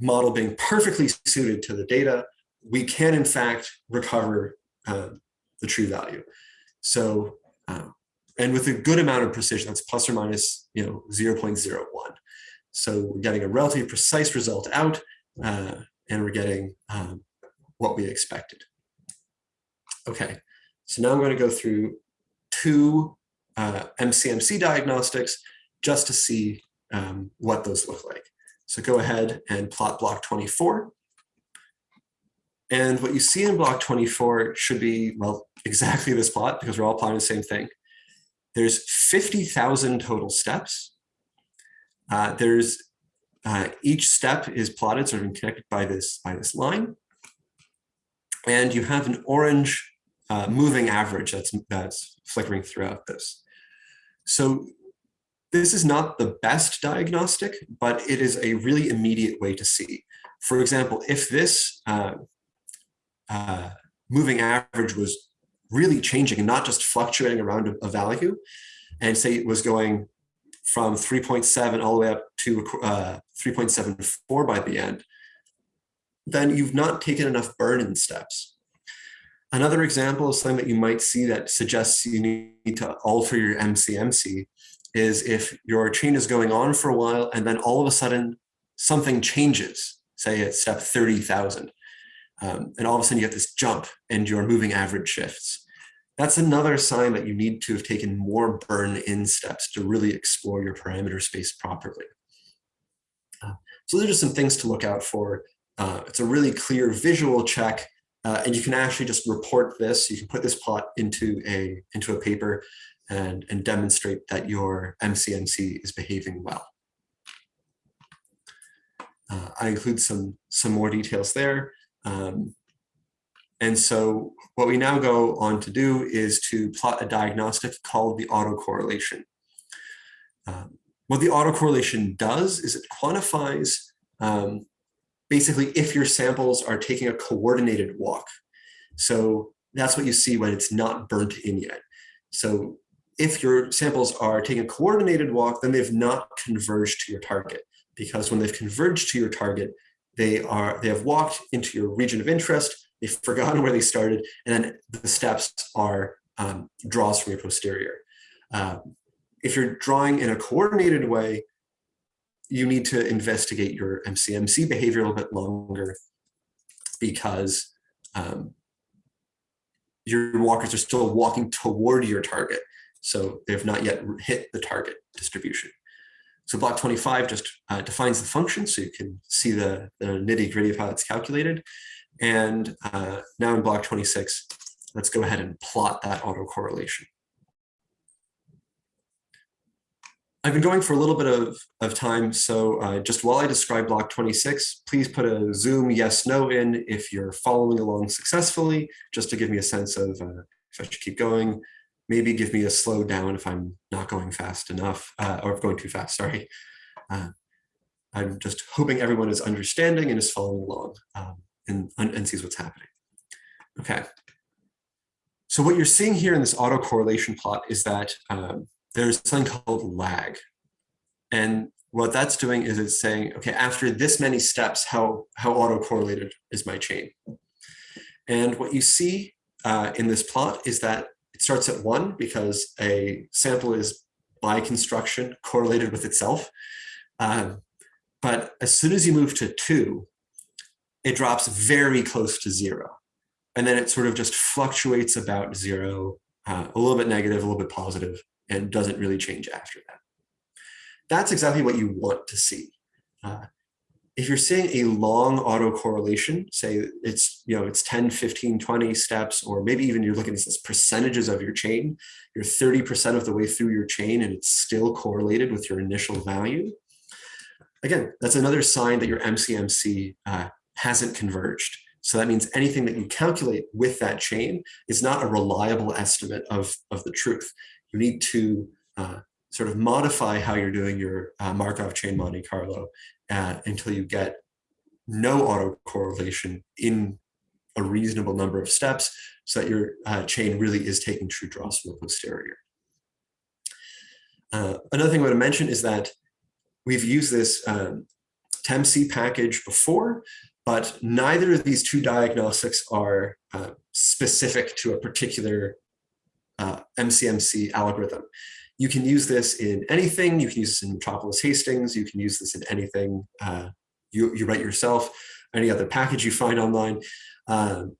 model being perfectly suited to the data, we can in fact recover uh, the true value. So, uh, and with a good amount of precision, that's plus or minus, you know, 0.01. So we're getting a relatively precise result out, uh, and we're getting um, what we expected. Okay, so now I'm going to go through two uh, MCMC diagnostics just to see um, what those look like. So go ahead and plot block 24. And what you see in block 24 should be, well, exactly this plot because we're all plotting the same thing. There's 50,000 total steps. Uh, there's uh, each step is plotted sort of connected by this by this line. And you have an orange uh, moving average that's that's flickering throughout this. So this is not the best diagnostic, but it is a really immediate way to see. For example, if this uh, uh, moving average was really changing and not just fluctuating around a, a value, and say it was going from 3.7 all the way up to uh, 3.74 by the end, then you've not taken enough burn-in steps. Another example of something that you might see that suggests you need to alter your MCMC is if your chain is going on for a while and then all of a sudden something changes, say at step 30,000, um, and all of a sudden you get this jump and your moving average shifts. That's another sign that you need to have taken more burn-in steps to really explore your parameter space properly. Uh, so those are just some things to look out for. Uh, it's a really clear visual check, uh, and you can actually just report this. You can put this plot into a into a paper and, and demonstrate that your MCMC is behaving well. Uh, I include some some more details there. Um, and so what we now go on to do is to plot a diagnostic called the autocorrelation. Um, what the autocorrelation does is it quantifies um, basically if your samples are taking a coordinated walk. So that's what you see when it's not burnt in yet. So if your samples are taking a coordinated walk, then they've not converged to your target because when they've converged to your target, they are they have walked into your region of interest they've forgotten where they started, and then the steps are um, draws from your posterior. Uh, if you're drawing in a coordinated way, you need to investigate your MCMC behavior a little bit longer because um, your walkers are still walking toward your target. So they've not yet hit the target distribution. So block 25 just uh, defines the function so you can see the, the nitty gritty of how it's calculated. And uh, now in block 26, let's go ahead and plot that autocorrelation. I've been going for a little bit of, of time, so uh, just while I describe block 26, please put a Zoom yes, no in if you're following along successfully, just to give me a sense of uh, if I should keep going. Maybe give me a slow down if I'm not going fast enough, uh, or going too fast, sorry. Uh, I'm just hoping everyone is understanding and is following along um, and, and sees what's happening. Okay. So what you're seeing here in this autocorrelation plot is that um, there's something called lag. And what that's doing is it's saying, okay, after this many steps, how, how autocorrelated is my chain? And what you see uh, in this plot is that it starts at one because a sample is by construction correlated with itself. Um, but as soon as you move to two, it drops very close to zero. And then it sort of just fluctuates about zero, uh, a little bit negative, a little bit positive, and doesn't really change after that. That's exactly what you want to see. Uh, if you're seeing a long autocorrelation, say it's, you know, it's 10, 15, 20 steps, or maybe even you're looking at this percentages of your chain, you're 30% of the way through your chain and it's still correlated with your initial value. Again, that's another sign that your MCMC uh, hasn't converged. So that means anything that you calculate with that chain is not a reliable estimate of, of the truth. You need to uh, sort of modify how you're doing your uh, Markov chain Monte Carlo uh, until you get no autocorrelation in a reasonable number of steps so that your uh, chain really is taking true draws from the posterior. Uh, another thing I want to mention is that we've used this um, ptemcee package before, but neither of these two diagnostics are uh, specific to a particular uh, MCMC algorithm. You can use this in anything. You can use this in Metropolis Hastings. You can use this in anything uh, you, you write yourself, any other package you find online. Um,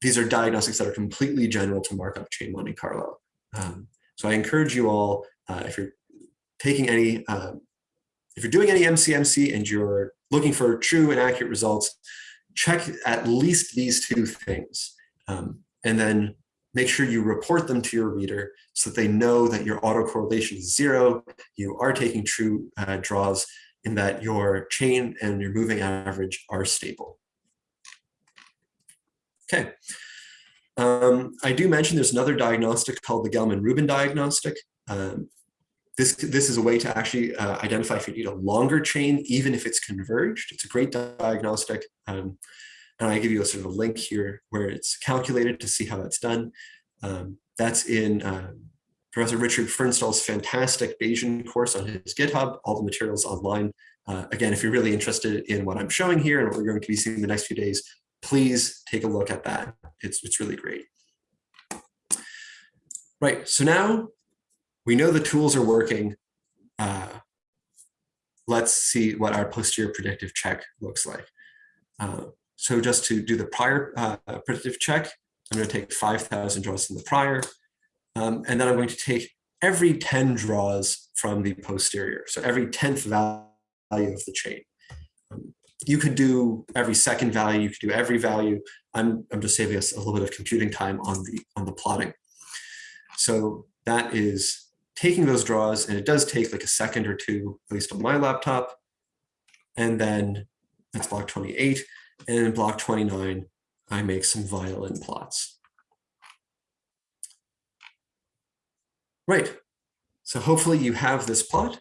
these are diagnostics that are completely general to Markov chain Monte Carlo. Um, so I encourage you all, uh, if you're taking any, um, if you're doing any MCMC and you're looking for true and accurate results, check at least these two things. Um, and then make sure you report them to your reader so that they know that your autocorrelation is zero, you are taking true uh, draws, and that your chain and your moving average are stable. Okay. Um, I do mention there's another diagnostic called the Gelman-Rubin diagnostic. Um, this, this is a way to actually uh, identify if you need a longer chain, even if it's converged. It's a great diagnostic. Um, and I give you a sort of a link here where it's calculated to see how that's done. Um, that's in uh, Professor Richard Furnstahl's fantastic Bayesian course on his GitHub, all the materials online. Uh, again, if you're really interested in what I'm showing here and what we're going to be seeing the next few days, please take a look at that. It's, it's really great. Right, so now we know the tools are working. Uh, let's see what our posterior predictive check looks like. Uh, so just to do the prior uh, predictive check, I'm going to take 5,000 draws from the prior, um, and then I'm going to take every 10 draws from the posterior. So every 10th value of the chain. Um, you could do every second value, you could do every value. I'm, I'm just saving us a little bit of computing time on the, on the plotting. So that is taking those draws, and it does take like a second or two, at least on my laptop. And then that's block 28. And in block 29, I make some violin plots. Right, so hopefully you have this plot.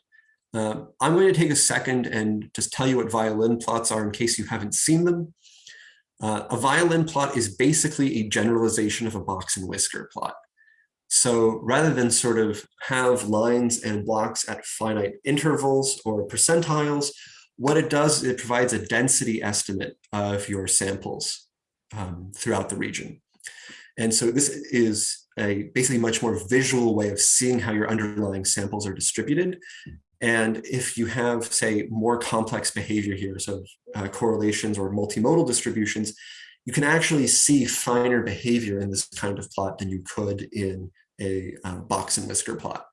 Uh, I'm going to take a second and just tell you what violin plots are in case you haven't seen them. Uh, a violin plot is basically a generalization of a box and whisker plot. So rather than sort of have lines and blocks at finite intervals or percentiles, what it does, it provides a density estimate of your samples um, throughout the region. And so this is a basically much more visual way of seeing how your underlying samples are distributed. And if you have, say, more complex behavior here, so uh, correlations or multimodal distributions, you can actually see finer behavior in this kind of plot than you could in a uh, box and whisker plot.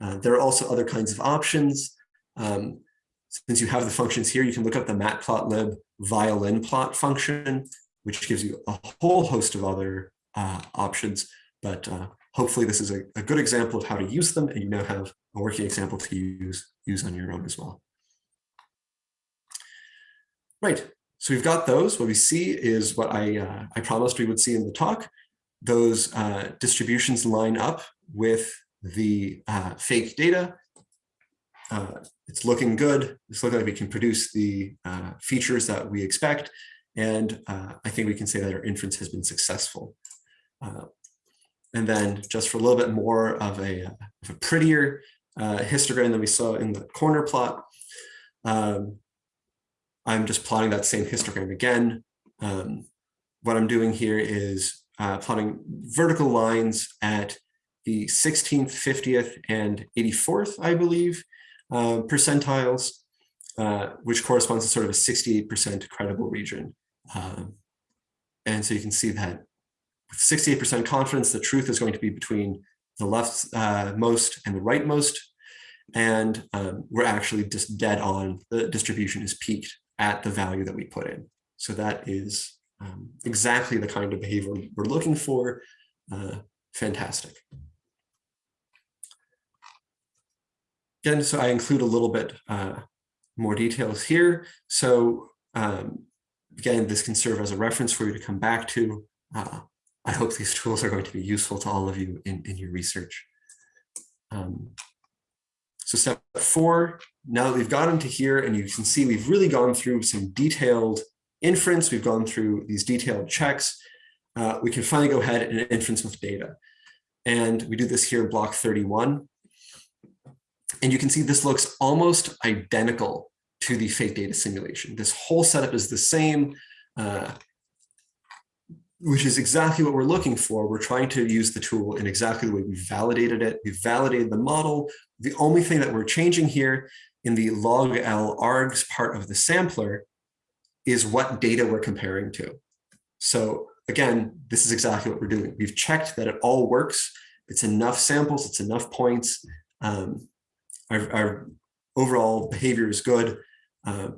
Uh, there are also other kinds of options. Um, since you have the functions here, you can look up the matplotlib violin plot function, which gives you a whole host of other uh, options, but uh, hopefully this is a, a good example of how to use them and you now have a working example to use, use on your own as well. Right, so we've got those. What we see is what I, uh, I promised we would see in the talk. Those uh, distributions line up with the uh, fake data. Uh, it's looking good. It's looking like we can produce the uh, features that we expect. And uh, I think we can say that our inference has been successful. Uh, and then just for a little bit more of a, of a prettier histogram than we saw in the corner plot, um, I'm just plotting that same histogram again. Um, what I'm doing here is uh, plotting vertical lines at the 16th, 50th, and 84th, I believe, uh, percentiles, uh, which corresponds to sort of a 68% credible region. Um, and so you can see that with 68% confidence, the truth is going to be between the left uh, most and the right most. And um, we're actually just dead on. The distribution is peaked at the value that we put in. So that is um, exactly the kind of behavior we're looking for. Uh, fantastic. Again, so I include a little bit uh, more details here. So um, again, this can serve as a reference for you to come back to. Uh, I hope these tools are going to be useful to all of you in, in your research. Um, so step four, now that we've gotten to here and you can see we've really gone through some detailed inference, we've gone through these detailed checks, uh, we can finally go ahead and inference with data. And we do this here in block 31. And you can see this looks almost identical to the fake data simulation. This whole setup is the same, uh, which is exactly what we're looking for. We're trying to use the tool in exactly the way we validated it. We validated the model. The only thing that we're changing here in the log L args part of the sampler is what data we're comparing to. So again, this is exactly what we're doing. We've checked that it all works. It's enough samples, it's enough points. Um, our, our, overall behavior is good. Uh,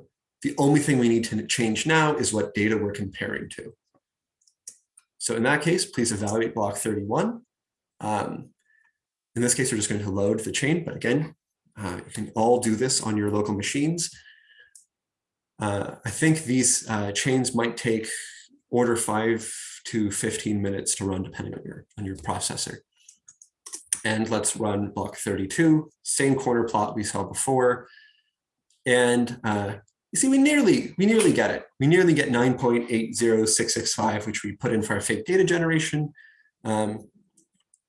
the only thing we need to change now is what data we're comparing to. So in that case, please evaluate block 31. Um, in this case, we're just going to load the chain, but again, uh, you can all do this on your local machines. Uh, I think these uh, chains might take order five to 15 minutes to run depending on your, on your processor. And let's run block 32, same corner plot we saw before. And uh, you see, we nearly, we nearly get it. We nearly get 9.80665, which we put in for our fake data generation. Um,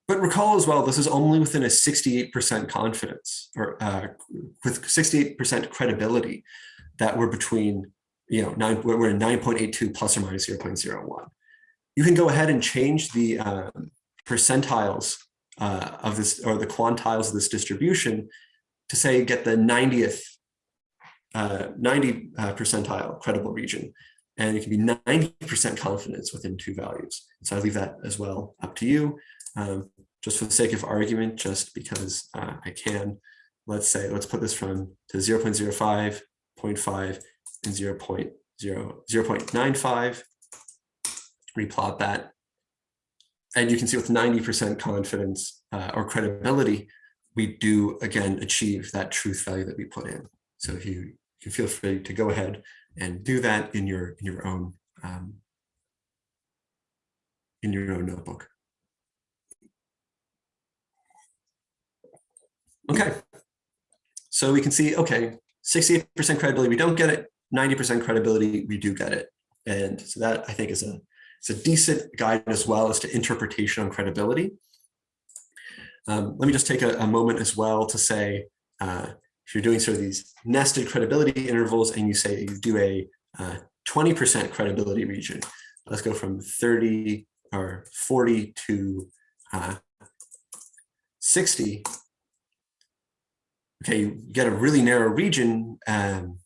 but recall as well, this is only within a 68% confidence or uh, with 68% credibility that we're between, you know, nine, we're in 9.82 plus or minus 0.01. You can go ahead and change the uh, percentiles uh, of this or the quantiles of this distribution to say get the 90th, uh, 90 uh, percentile credible region. And it can be 90% confidence within two values. So I leave that as well up to you. Um, just for the sake of argument, just because uh, I can, let's say, let's put this from to 0 0.05, 0.5, and 0 0.0, 0 0.95, replot that. And you can see with 90% confidence uh, or credibility, we do again achieve that truth value that we put in. So if you, you feel free to go ahead and do that in your in your own um, in your own notebook. Okay, so we can see, okay, 68% credibility, we don't get it, 90% credibility, we do get it. And so that I think is a, it's a decent guide as well as to interpretation on credibility. Um, let me just take a, a, moment as well to say, uh, if you're doing sort of these nested credibility intervals and you say you do a 20% uh, credibility region, let's go from 30 or 40 to uh, 60, okay, you get a really narrow region um,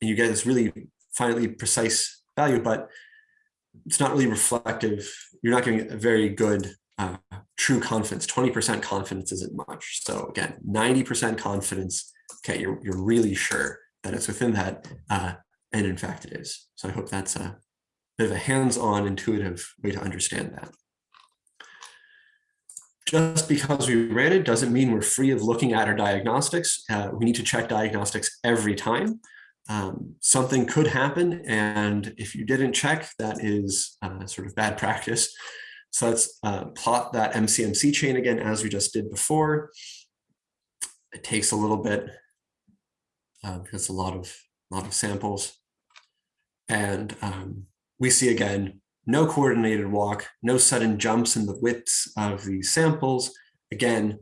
and you get this really finely precise value, but it's not really reflective. You're not getting a very good uh, true confidence. 20% confidence isn't much. So again, 90% confidence, okay, you're, you're really sure that it's within that, uh, and in fact it is. So I hope that's a bit of a hands-on intuitive way to understand that. Just because we ran it doesn't mean we're free of looking at our diagnostics. Uh, we need to check diagnostics every time. Um, something could happen, and if you didn't check, that is uh, sort of bad practice. So let's uh, plot that MCMC chain again, as we just did before. It takes a little bit uh, because a lot of lot of samples, and um, we see again no coordinated walk, no sudden jumps in the widths of these samples. Again,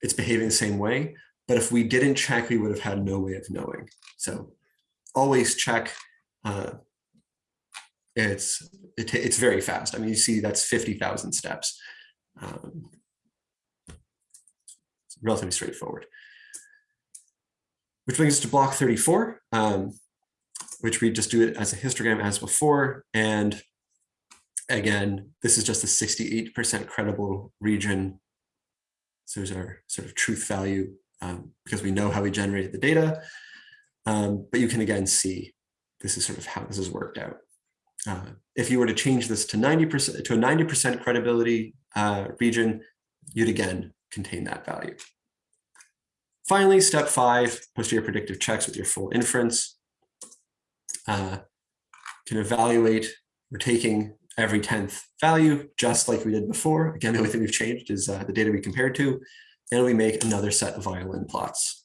it's behaving the same way, but if we didn't check, we would have had no way of knowing. So always check. Uh, it's it, it's very fast. I mean, you see that's 50,000 steps. Um, relatively straightforward. Which brings us to block 34, um, which we just do it as a histogram as before. And again, this is just a 68% credible region. So there's our sort of truth value um, because we know how we generated the data. Um, but you can again see this is sort of how this has worked out. Uh, if you were to change this to 90% to a 90% credibility uh, region, you'd again contain that value. Finally, step five, posterior predictive checks with your full inference. Uh, can evaluate, we're taking every 10th value, just like we did before. Again, the only thing we've changed is uh, the data we compared to, and we make another set of violin plots.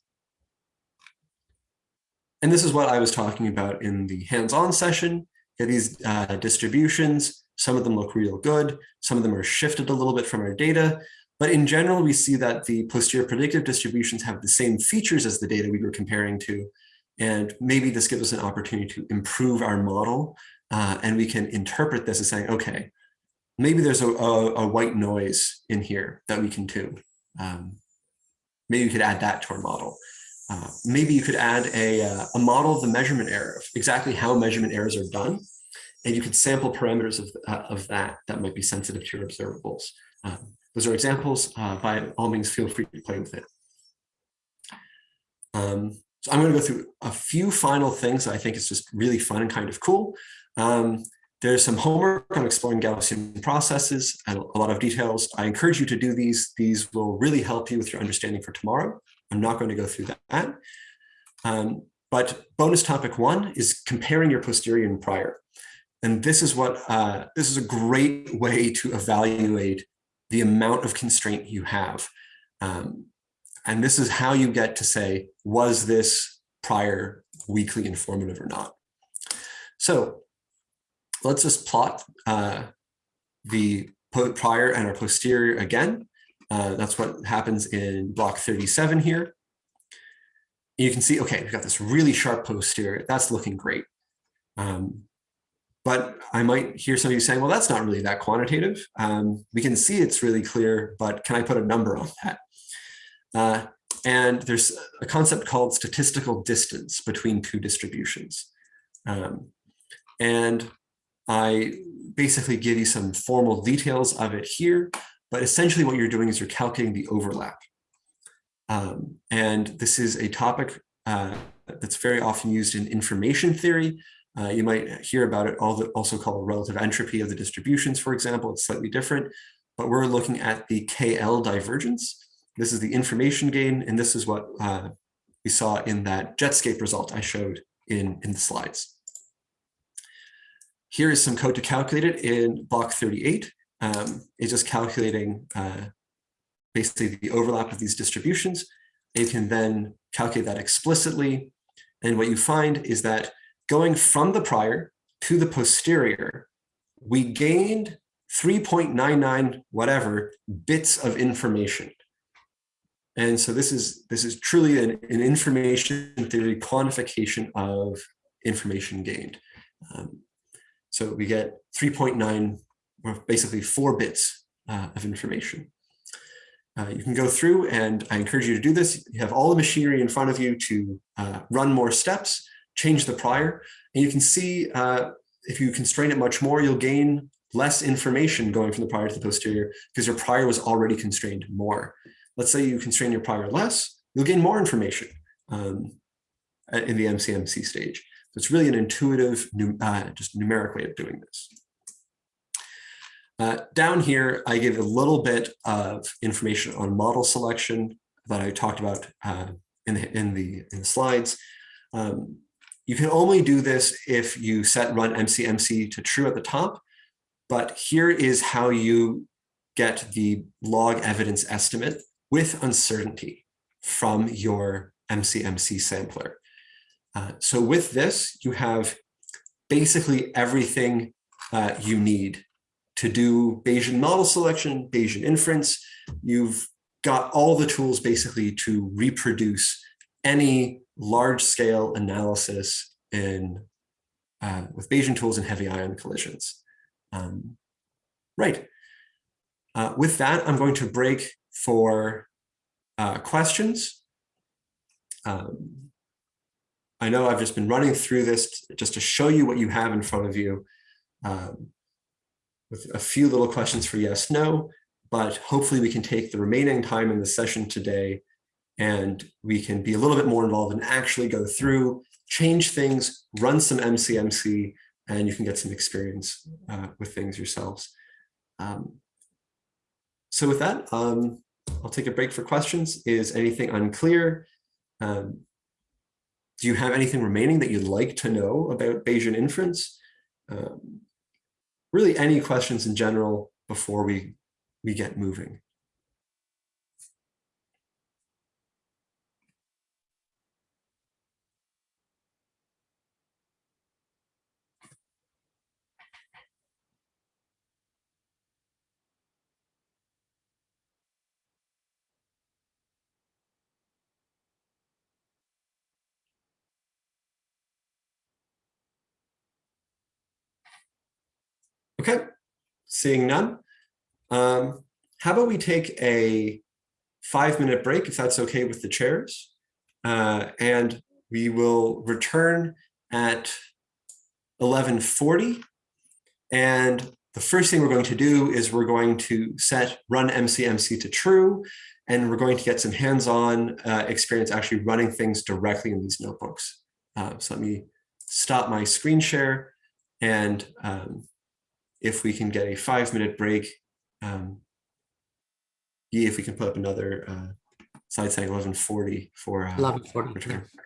And this is what I was talking about in the hands-on session. These uh, distributions, some of them look real good, some of them are shifted a little bit from our data, but in general, we see that the posterior predictive distributions have the same features as the data we were comparing to, and maybe this gives us an opportunity to improve our model uh, and we can interpret this as saying, okay, maybe there's a, a, a white noise in here that we can tune. Um, maybe we could add that to our model. Uh, maybe you could add a, uh, a model of the measurement error, of exactly how measurement errors are done. And you could sample parameters of, uh, of that that might be sensitive to your observables. Um, those are examples. Uh, by all means, feel free to play with it. Um, so I'm going to go through a few final things that I think is just really fun and kind of cool. Um, there's some homework on exploring Gaussian processes and a lot of details. I encourage you to do these. These will really help you with your understanding for tomorrow. I'm not going to go through that. Um, but bonus topic one is comparing your posterior and prior. And this is what uh, this is a great way to evaluate the amount of constraint you have. Um, and this is how you get to say, was this prior weakly informative or not? So let's just plot uh, the prior and our posterior again. Uh, that's what happens in block 37 here. You can see, okay, we've got this really sharp posterior. That's looking great. Um, but I might hear some of you saying, well, that's not really that quantitative. Um, we can see it's really clear, but can I put a number on that? Uh, and there's a concept called statistical distance between two distributions. Um, and I basically give you some formal details of it here, but essentially what you're doing is you're calculating the overlap. Um, and this is a topic uh, that's very often used in information theory. Uh, you might hear about it also called relative entropy of the distributions, for example. It's slightly different, but we're looking at the KL divergence. This is the information gain, and this is what uh, we saw in that Jetscape result I showed in, in the slides. Here is some code to calculate it in block 38. Um, it's just calculating uh, basically the overlap of these distributions. You can then calculate that explicitly. And what you find is that going from the prior to the posterior, we gained 3.99 whatever bits of information. And so this is this is truly an, an information theory quantification of information gained. Um, so we get 3.9, or basically four bits uh, of information. Uh, you can go through and I encourage you to do this. You have all the machinery in front of you to uh, run more steps, change the prior, and you can see uh, if you constrain it much more, you'll gain less information going from the prior to the posterior because your prior was already constrained more. Let's say you constrain your prior less, you'll gain more information um, in the MCMC stage. It's really an intuitive, uh, just numeric way of doing this. Uh, down here, I give a little bit of information on model selection that I talked about uh, in, the, in, the, in the slides. Um, you can only do this if you set run MCMC to true at the top, but here is how you get the log evidence estimate with uncertainty from your MCMC sampler. Uh, so with this, you have basically everything uh, you need to do Bayesian model selection, Bayesian inference. You've got all the tools basically to reproduce any large scale analysis in uh, with Bayesian tools and heavy ion collisions. Um, right. Uh, with that, I'm going to break for uh, questions. Um, I know I've just been running through this just to show you what you have in front of you um, with a few little questions for yes, no, but hopefully we can take the remaining time in the session today and we can be a little bit more involved and actually go through, change things, run some MCMC, and you can get some experience uh, with things yourselves. Um, so with that, um, I'll take a break for questions. Is anything unclear? Um, do you have anything remaining that you'd like to know about Bayesian inference? Um, really any questions in general before we, we get moving. Okay, seeing none. Um, how about we take a five minute break, if that's okay with the chairs? Uh, and we will return at 1140. And the first thing we're going to do is we're going to set run MCMC to true, and we're going to get some hands-on uh, experience actually running things directly in these notebooks. Uh, so let me stop my screen share and um, if we can get a five minute break, um, yeah, if we can put up another uh, slide saying 1140 for uh, 11:40, return. yeah.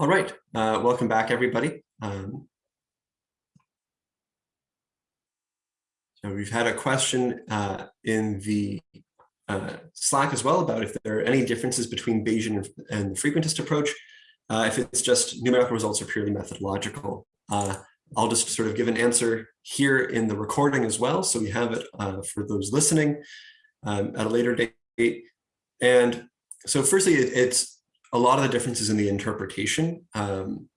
All right, uh, welcome back, everybody. Um, So we've had a question uh, in the uh, Slack as well about if there are any differences between Bayesian and the frequentist approach. Uh, if it's just numerical results or purely methodological. Uh, I'll just sort of give an answer here in the recording as well. So we have it uh, for those listening um, at a later date. And so firstly, it, it's a lot of the differences in the interpretation. Um,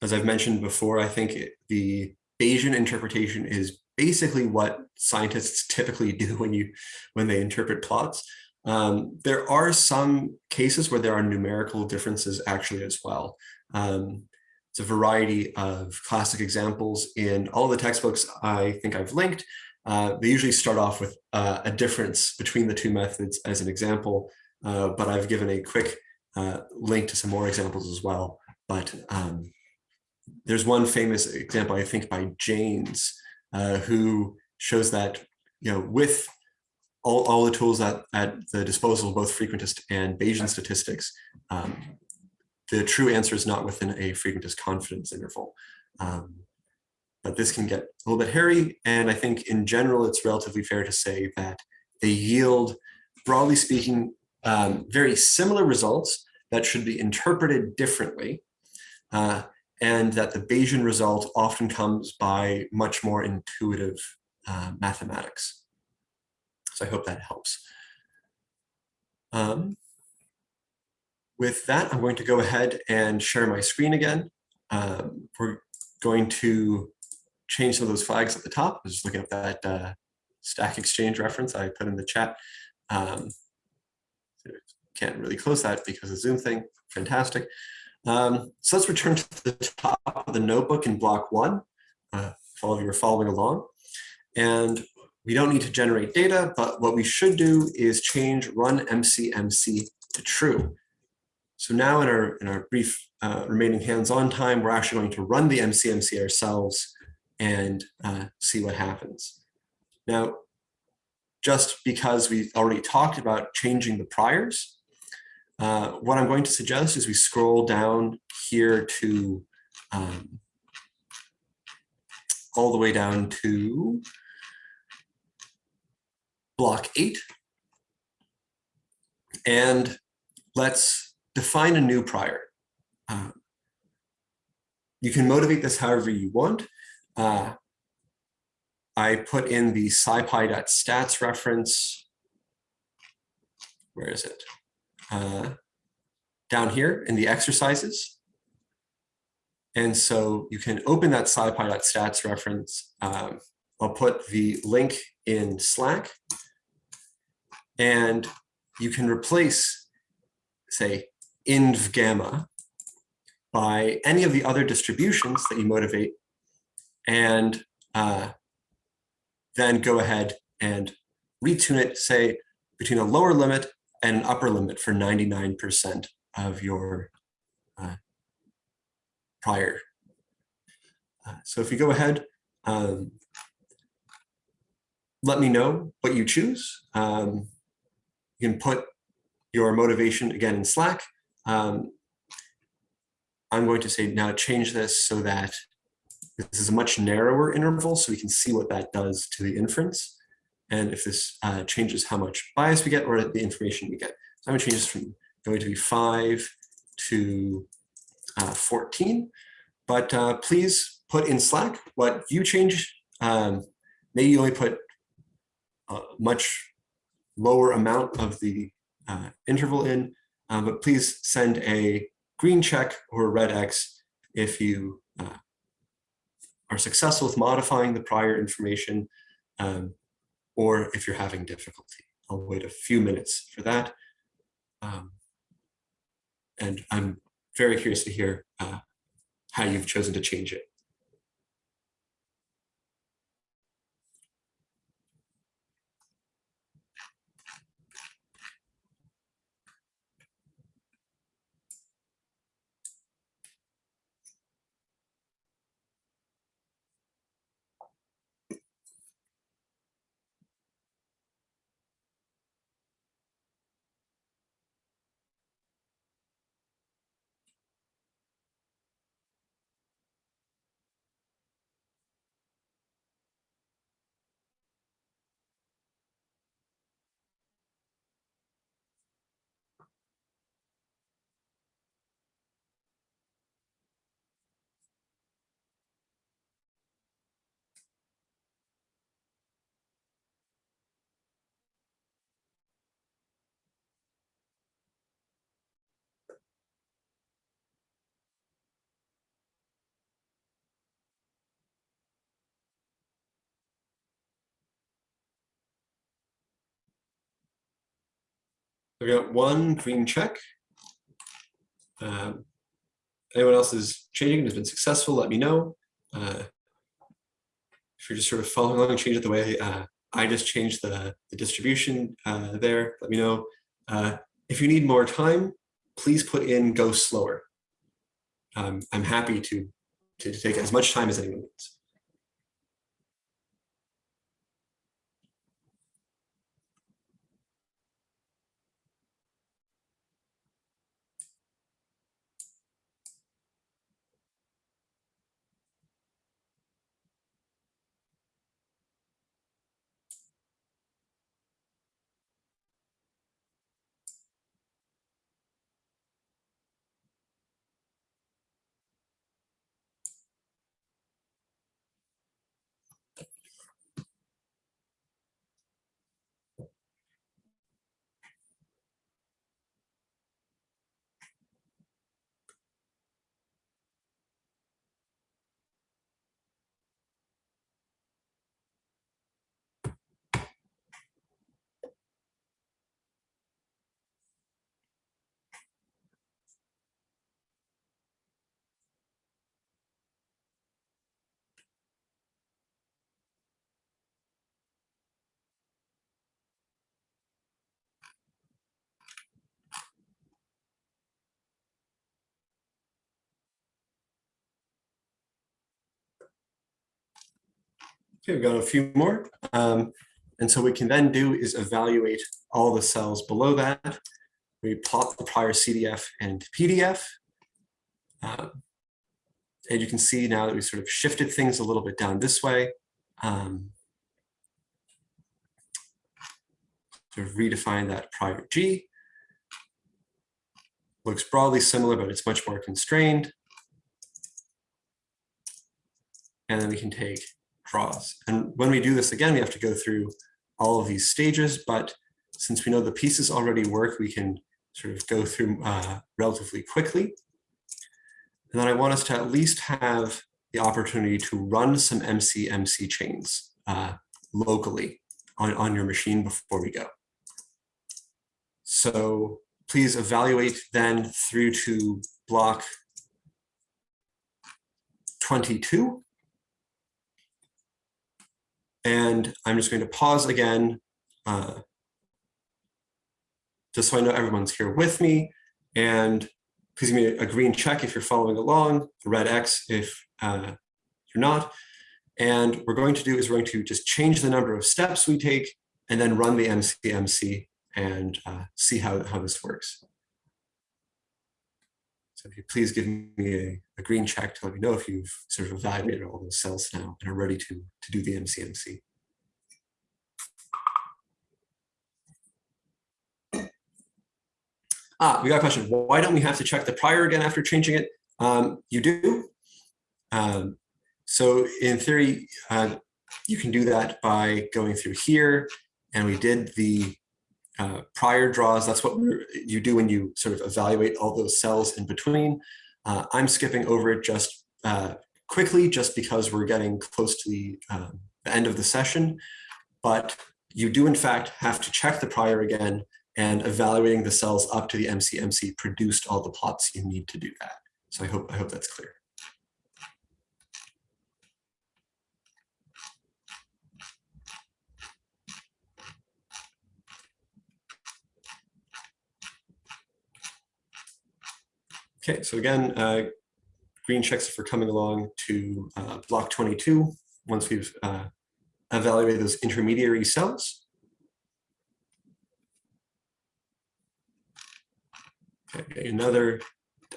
as I've mentioned before, I think it, the Bayesian interpretation is basically what scientists typically do when you when they interpret plots. Um, there are some cases where there are numerical differences actually as well. Um, it's a variety of classic examples in all the textbooks I think I've linked. Uh, they usually start off with uh, a difference between the two methods as an example, uh, but I've given a quick uh, link to some more examples as well. But um, there's one famous example, I think, by Jaynes, uh, who shows that, you know, with all, all the tools at, at the disposal both frequentist and Bayesian statistics, um, the true answer is not within a frequentist confidence interval. Um, but this can get a little bit hairy. And I think in general, it's relatively fair to say that they yield, broadly speaking, um, very similar results that should be interpreted differently. Uh, and that the Bayesian result often comes by much more intuitive uh, mathematics. So I hope that helps. Um, with that, I'm going to go ahead and share my screen again. Um, we're going to change some of those flags at the top. I was looking at that uh, Stack Exchange reference I put in the chat. Um, can't really close that because of Zoom thing. Fantastic. Um, so let's return to the top of the notebook in block one, uh, if all of you are following along. And we don't need to generate data, but what we should do is change run MCMC to true. So now in our, in our brief uh, remaining hands-on time, we're actually going to run the MCMC ourselves and uh, see what happens. Now, just because we've already talked about changing the priors, uh, what I'm going to suggest is we scroll down here to um, all the way down to block eight. And let's define a new prior. Uh, you can motivate this however you want. Uh, I put in the scipy.stats reference. Where is it? Uh, down here in the exercises. And so you can open that scipy.stats reference. Um, I'll put the link in Slack. And you can replace, say, inv gamma by any of the other distributions that you motivate and uh, then go ahead and retune it, say, between a lower limit and an upper limit for 99% of your uh, prior. Uh, so if you go ahead, um, let me know what you choose. Um, you can put your motivation again in Slack. Um, I'm going to say now change this so that this is a much narrower interval so we can see what that does to the inference. And if this uh, changes how much bias we get or the information we get. So I'm gonna change this from going to be five to uh, 14. But uh, please put in Slack what you change. Um, maybe you only put a much lower amount of the uh, interval in, um, but please send a green check or a red X if you uh, are successful with modifying the prior information um, or if you're having difficulty. I'll wait a few minutes for that. Um, and I'm very curious to hear uh, how you've chosen to change it. I've got one green check. Um, Anyone else is changing and has been successful, let me know. Uh, If you're just sort of following along, change it the way uh, I just changed the, the distribution uh, there, let me know. Uh, If you need more time, please put in go slower. Um, I'm happy to, to take as much time as anyone needs. Okay, we've got a few more. Um, and so what we can then do is evaluate all the cells below that. We plot the prior CDF and PDF. Um, and you can see now that we sort of shifted things a little bit down this way. Um, of redefine that prior G. Looks broadly similar, but it's much more constrained. And then we can take draws. And when we do this again, we have to go through all of these stages, but since we know the pieces already work, we can sort of go through uh, relatively quickly. And then I want us to at least have the opportunity to run some MC-MC chains uh, locally on, on your machine before we go. So please evaluate then through to block 22. And I'm just going to pause again, uh, just so I know everyone's here with me. And please give me a green check if you're following along, a red X if uh, you're not. And what we're going to do is we're going to just change the number of steps we take and then run the MCMC and uh, see how, how this works. So if you please give me a, a, green check to let me know if you've sort of evaluated all those cells now and are ready to, to do the MCMC. Ah, we got a question. Why don't we have to check the prior again after changing it? Um, you do. Um, so in theory, uh, you can do that by going through here. And we did the uh, prior draws. That's what you do when you sort of evaluate all those cells in between. Uh, I'm skipping over it just uh, quickly, just because we're getting close to the, um, the end of the session. But you do, in fact, have to check the prior again and evaluating the cells up to the MCMC produced all the plots you need to do that. So I hope, I hope that's clear. Okay, so again, uh, green checks for coming along to uh, block 22 once we've uh, evaluated those intermediary cells. Okay, another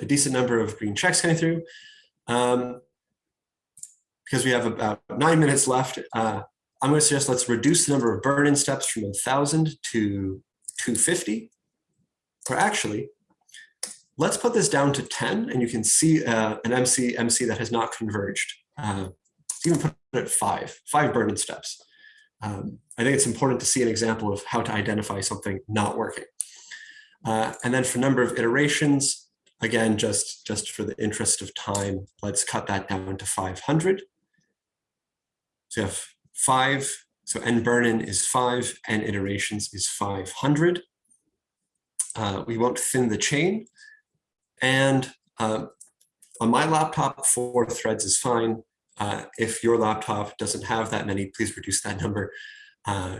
a decent number of green checks coming through. Um, because we have about nine minutes left, uh, I'm going to suggest let's reduce the number of burn-in steps from 1,000 to 250. Or actually, let's put this down to 10, and you can see uh, an MC MC that has not converged. Uh, even put it at five, five burn-in steps. Um, I think it's important to see an example of how to identify something not working. Uh, and then for number of iterations, again, just, just for the interest of time, let's cut that down to 500. So you have five, so n burn-in is five, n iterations is 500. uh, we won't thin the chain. And um, on my laptop, four threads is fine. Uh, if your laptop doesn't have that many, please reduce that number. Uh,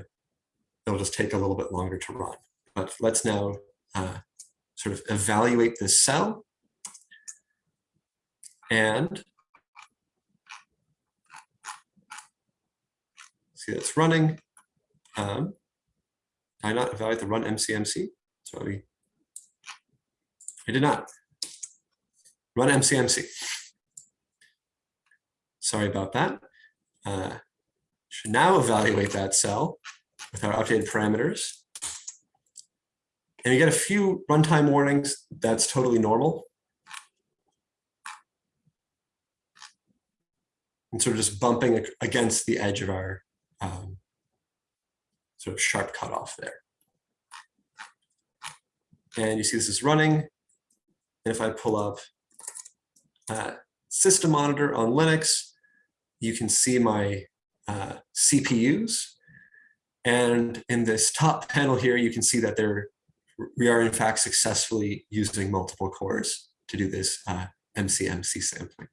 it'll just take a little bit longer to run. But let's now uh, sort of evaluate this cell. And see it's running. Um, did I not evaluate the run MCMC? So we, I did not. Run MCMC. Sorry about that. Uh, should now evaluate that cell with our updated parameters. And you get a few runtime warnings. That's totally normal. And sort of just bumping against the edge of our um, sort of sharp cutoff there. And you see this is running. And if I pull up uh, System Monitor on Linux, you can see my uh, CPUs. And in this top panel here, you can see that there we are in fact successfully using multiple cores to do this uh, MCMC sampling.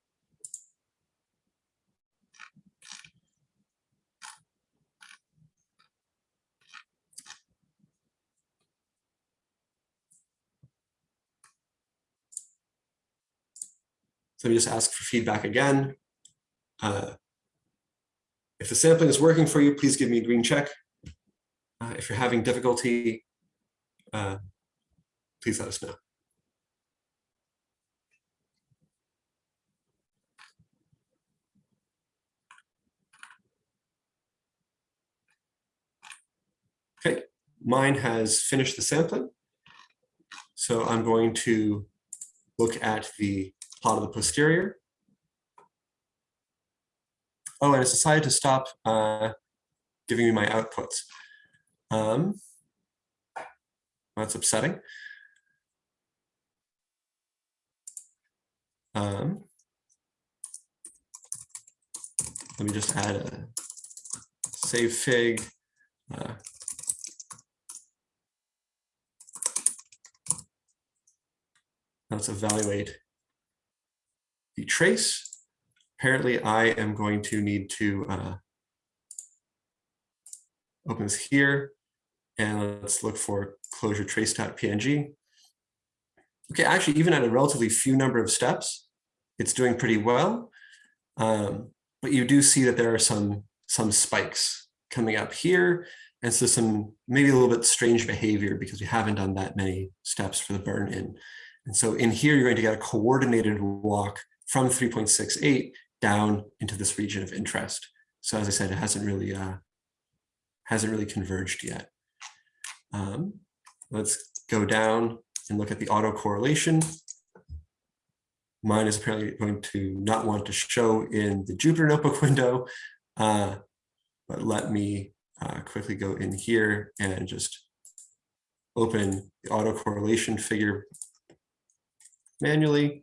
So let me just ask for feedback again. Uh, if the sampling is working for you, please give me a green check. Uh, if you're having difficulty, uh, please let us know. Okay, mine has finished the sampling. So I'm going to look at the plot of the posterior. Oh, and it's decided to stop uh, giving me my outputs. Um, that's upsetting. Um, let me just add a save fig. Uh, let's evaluate the trace. Apparently, I am going to need to uh, open this here and let's look for closure trace.png. Okay, actually, even at a relatively few number of steps, it's doing pretty well. Um, but you do see that there are some, some spikes coming up here. And so some maybe a little bit strange behavior because we haven't done that many steps for the burn in. And so in here, you're going to get a coordinated walk from 3.68 down into this region of interest. So as I said, it hasn't really uh, hasn't really converged yet. Um, let's go down and look at the autocorrelation. Mine is apparently going to not want to show in the Jupyter Notebook window, uh, but let me uh, quickly go in here and just open the autocorrelation figure manually.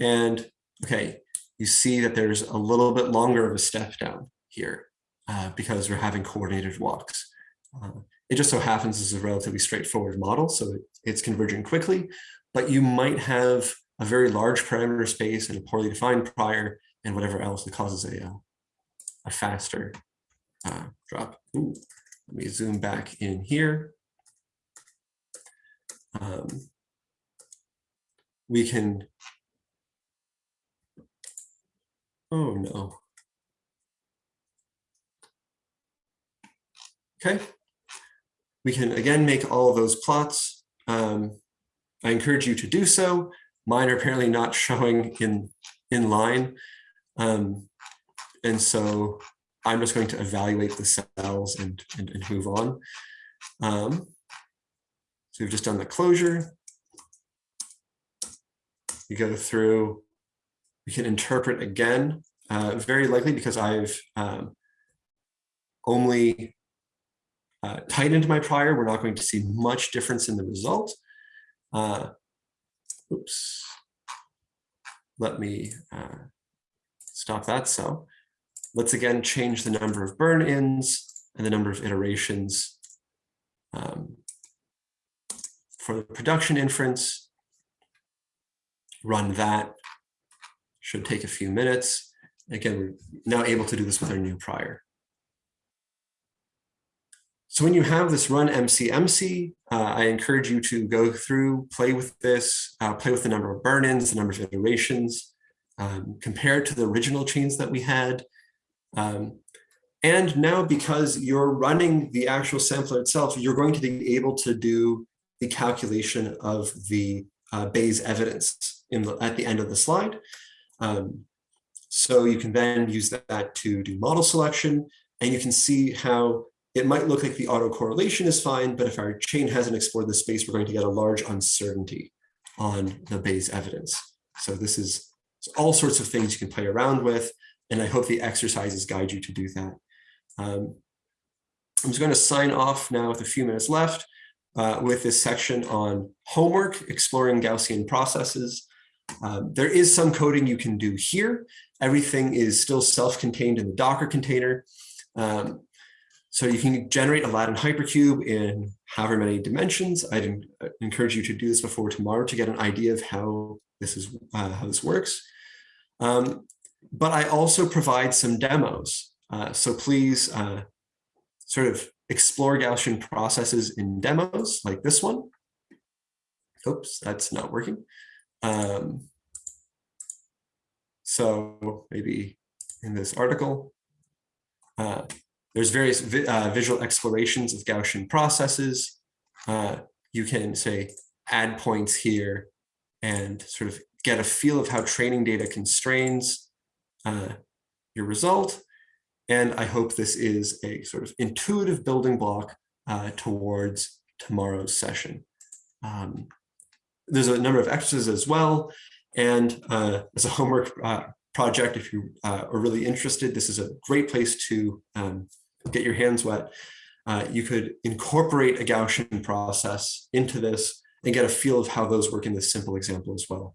And okay, you see that there's a little bit longer of a step down here uh, because we're having coordinated walks. Uh, it just so happens this is a relatively straightforward model, so it, it's converging quickly, but you might have a very large parameter space and a poorly defined prior and whatever else that causes a, uh, a faster uh, drop. Ooh, let me zoom back in here. Um, we can, oh no. Okay, we can again make all those plots. Um, I encourage you to do so. Mine are apparently not showing in, in line. Um, and so I'm just going to evaluate the cells and, and, and move on. Um, so we've just done the closure. You go through, we can interpret again, uh, very likely because I've um, only uh, tightened my prior, we're not going to see much difference in the result. Uh, oops. Let me uh, stop that So Let's again change the number of burn-ins and the number of iterations um, for the production inference, run that. Should take a few minutes. Again, we're now able to do this with our new prior. So when you have this run MCMC, uh, I encourage you to go through, play with this, uh, play with the number of burn-ins, the number of iterations, um, compare it to the original chains that we had. Um, and now because you're running the actual sampler itself, you're going to be able to do the calculation of the uh, Bayes evidence in the, at the end of the slide. Um, so you can then use that to do model selection and you can see how it might look like the autocorrelation is fine, but if our chain hasn't explored the space, we're going to get a large uncertainty on the Bayes evidence. So this is all sorts of things you can play around with, and I hope the exercises guide you to do that. Um, I'm just going to sign off now with a few minutes left uh, with this section on homework, exploring Gaussian processes. Um, there is some coding you can do here. Everything is still self-contained in the Docker container. Um, so you can generate a Latin hypercube in however many dimensions. I'd encourage you to do this before tomorrow to get an idea of how this is uh, how this works. Um, but I also provide some demos. Uh, so please uh, sort of explore Gaussian processes in demos like this one. Oops, that's not working. Um, so maybe in this article, uh, there's various vi uh, visual explorations of Gaussian processes. Uh, you can say add points here and sort of get a feel of how training data constrains uh, your result. And I hope this is a sort of intuitive building block uh, towards tomorrow's session. Um, there's a number of exercises as well. And uh, as a homework uh, project, if you uh, are really interested, this is a great place to um, get your hands wet. Uh, you could incorporate a Gaussian process into this and get a feel of how those work in this simple example as well.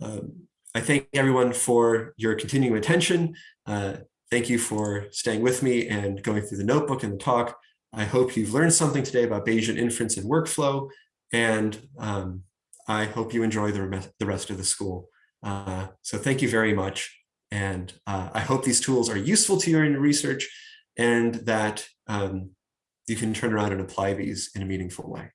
Um, I thank everyone for your continuing attention. Uh, thank you for staying with me and going through the notebook and the talk. I hope you've learned something today about Bayesian inference and workflow, and um, I hope you enjoy the, the rest of the school. Uh, so thank you very much. And uh, I hope these tools are useful to you in your research and that um, you can turn around and apply these in a meaningful way.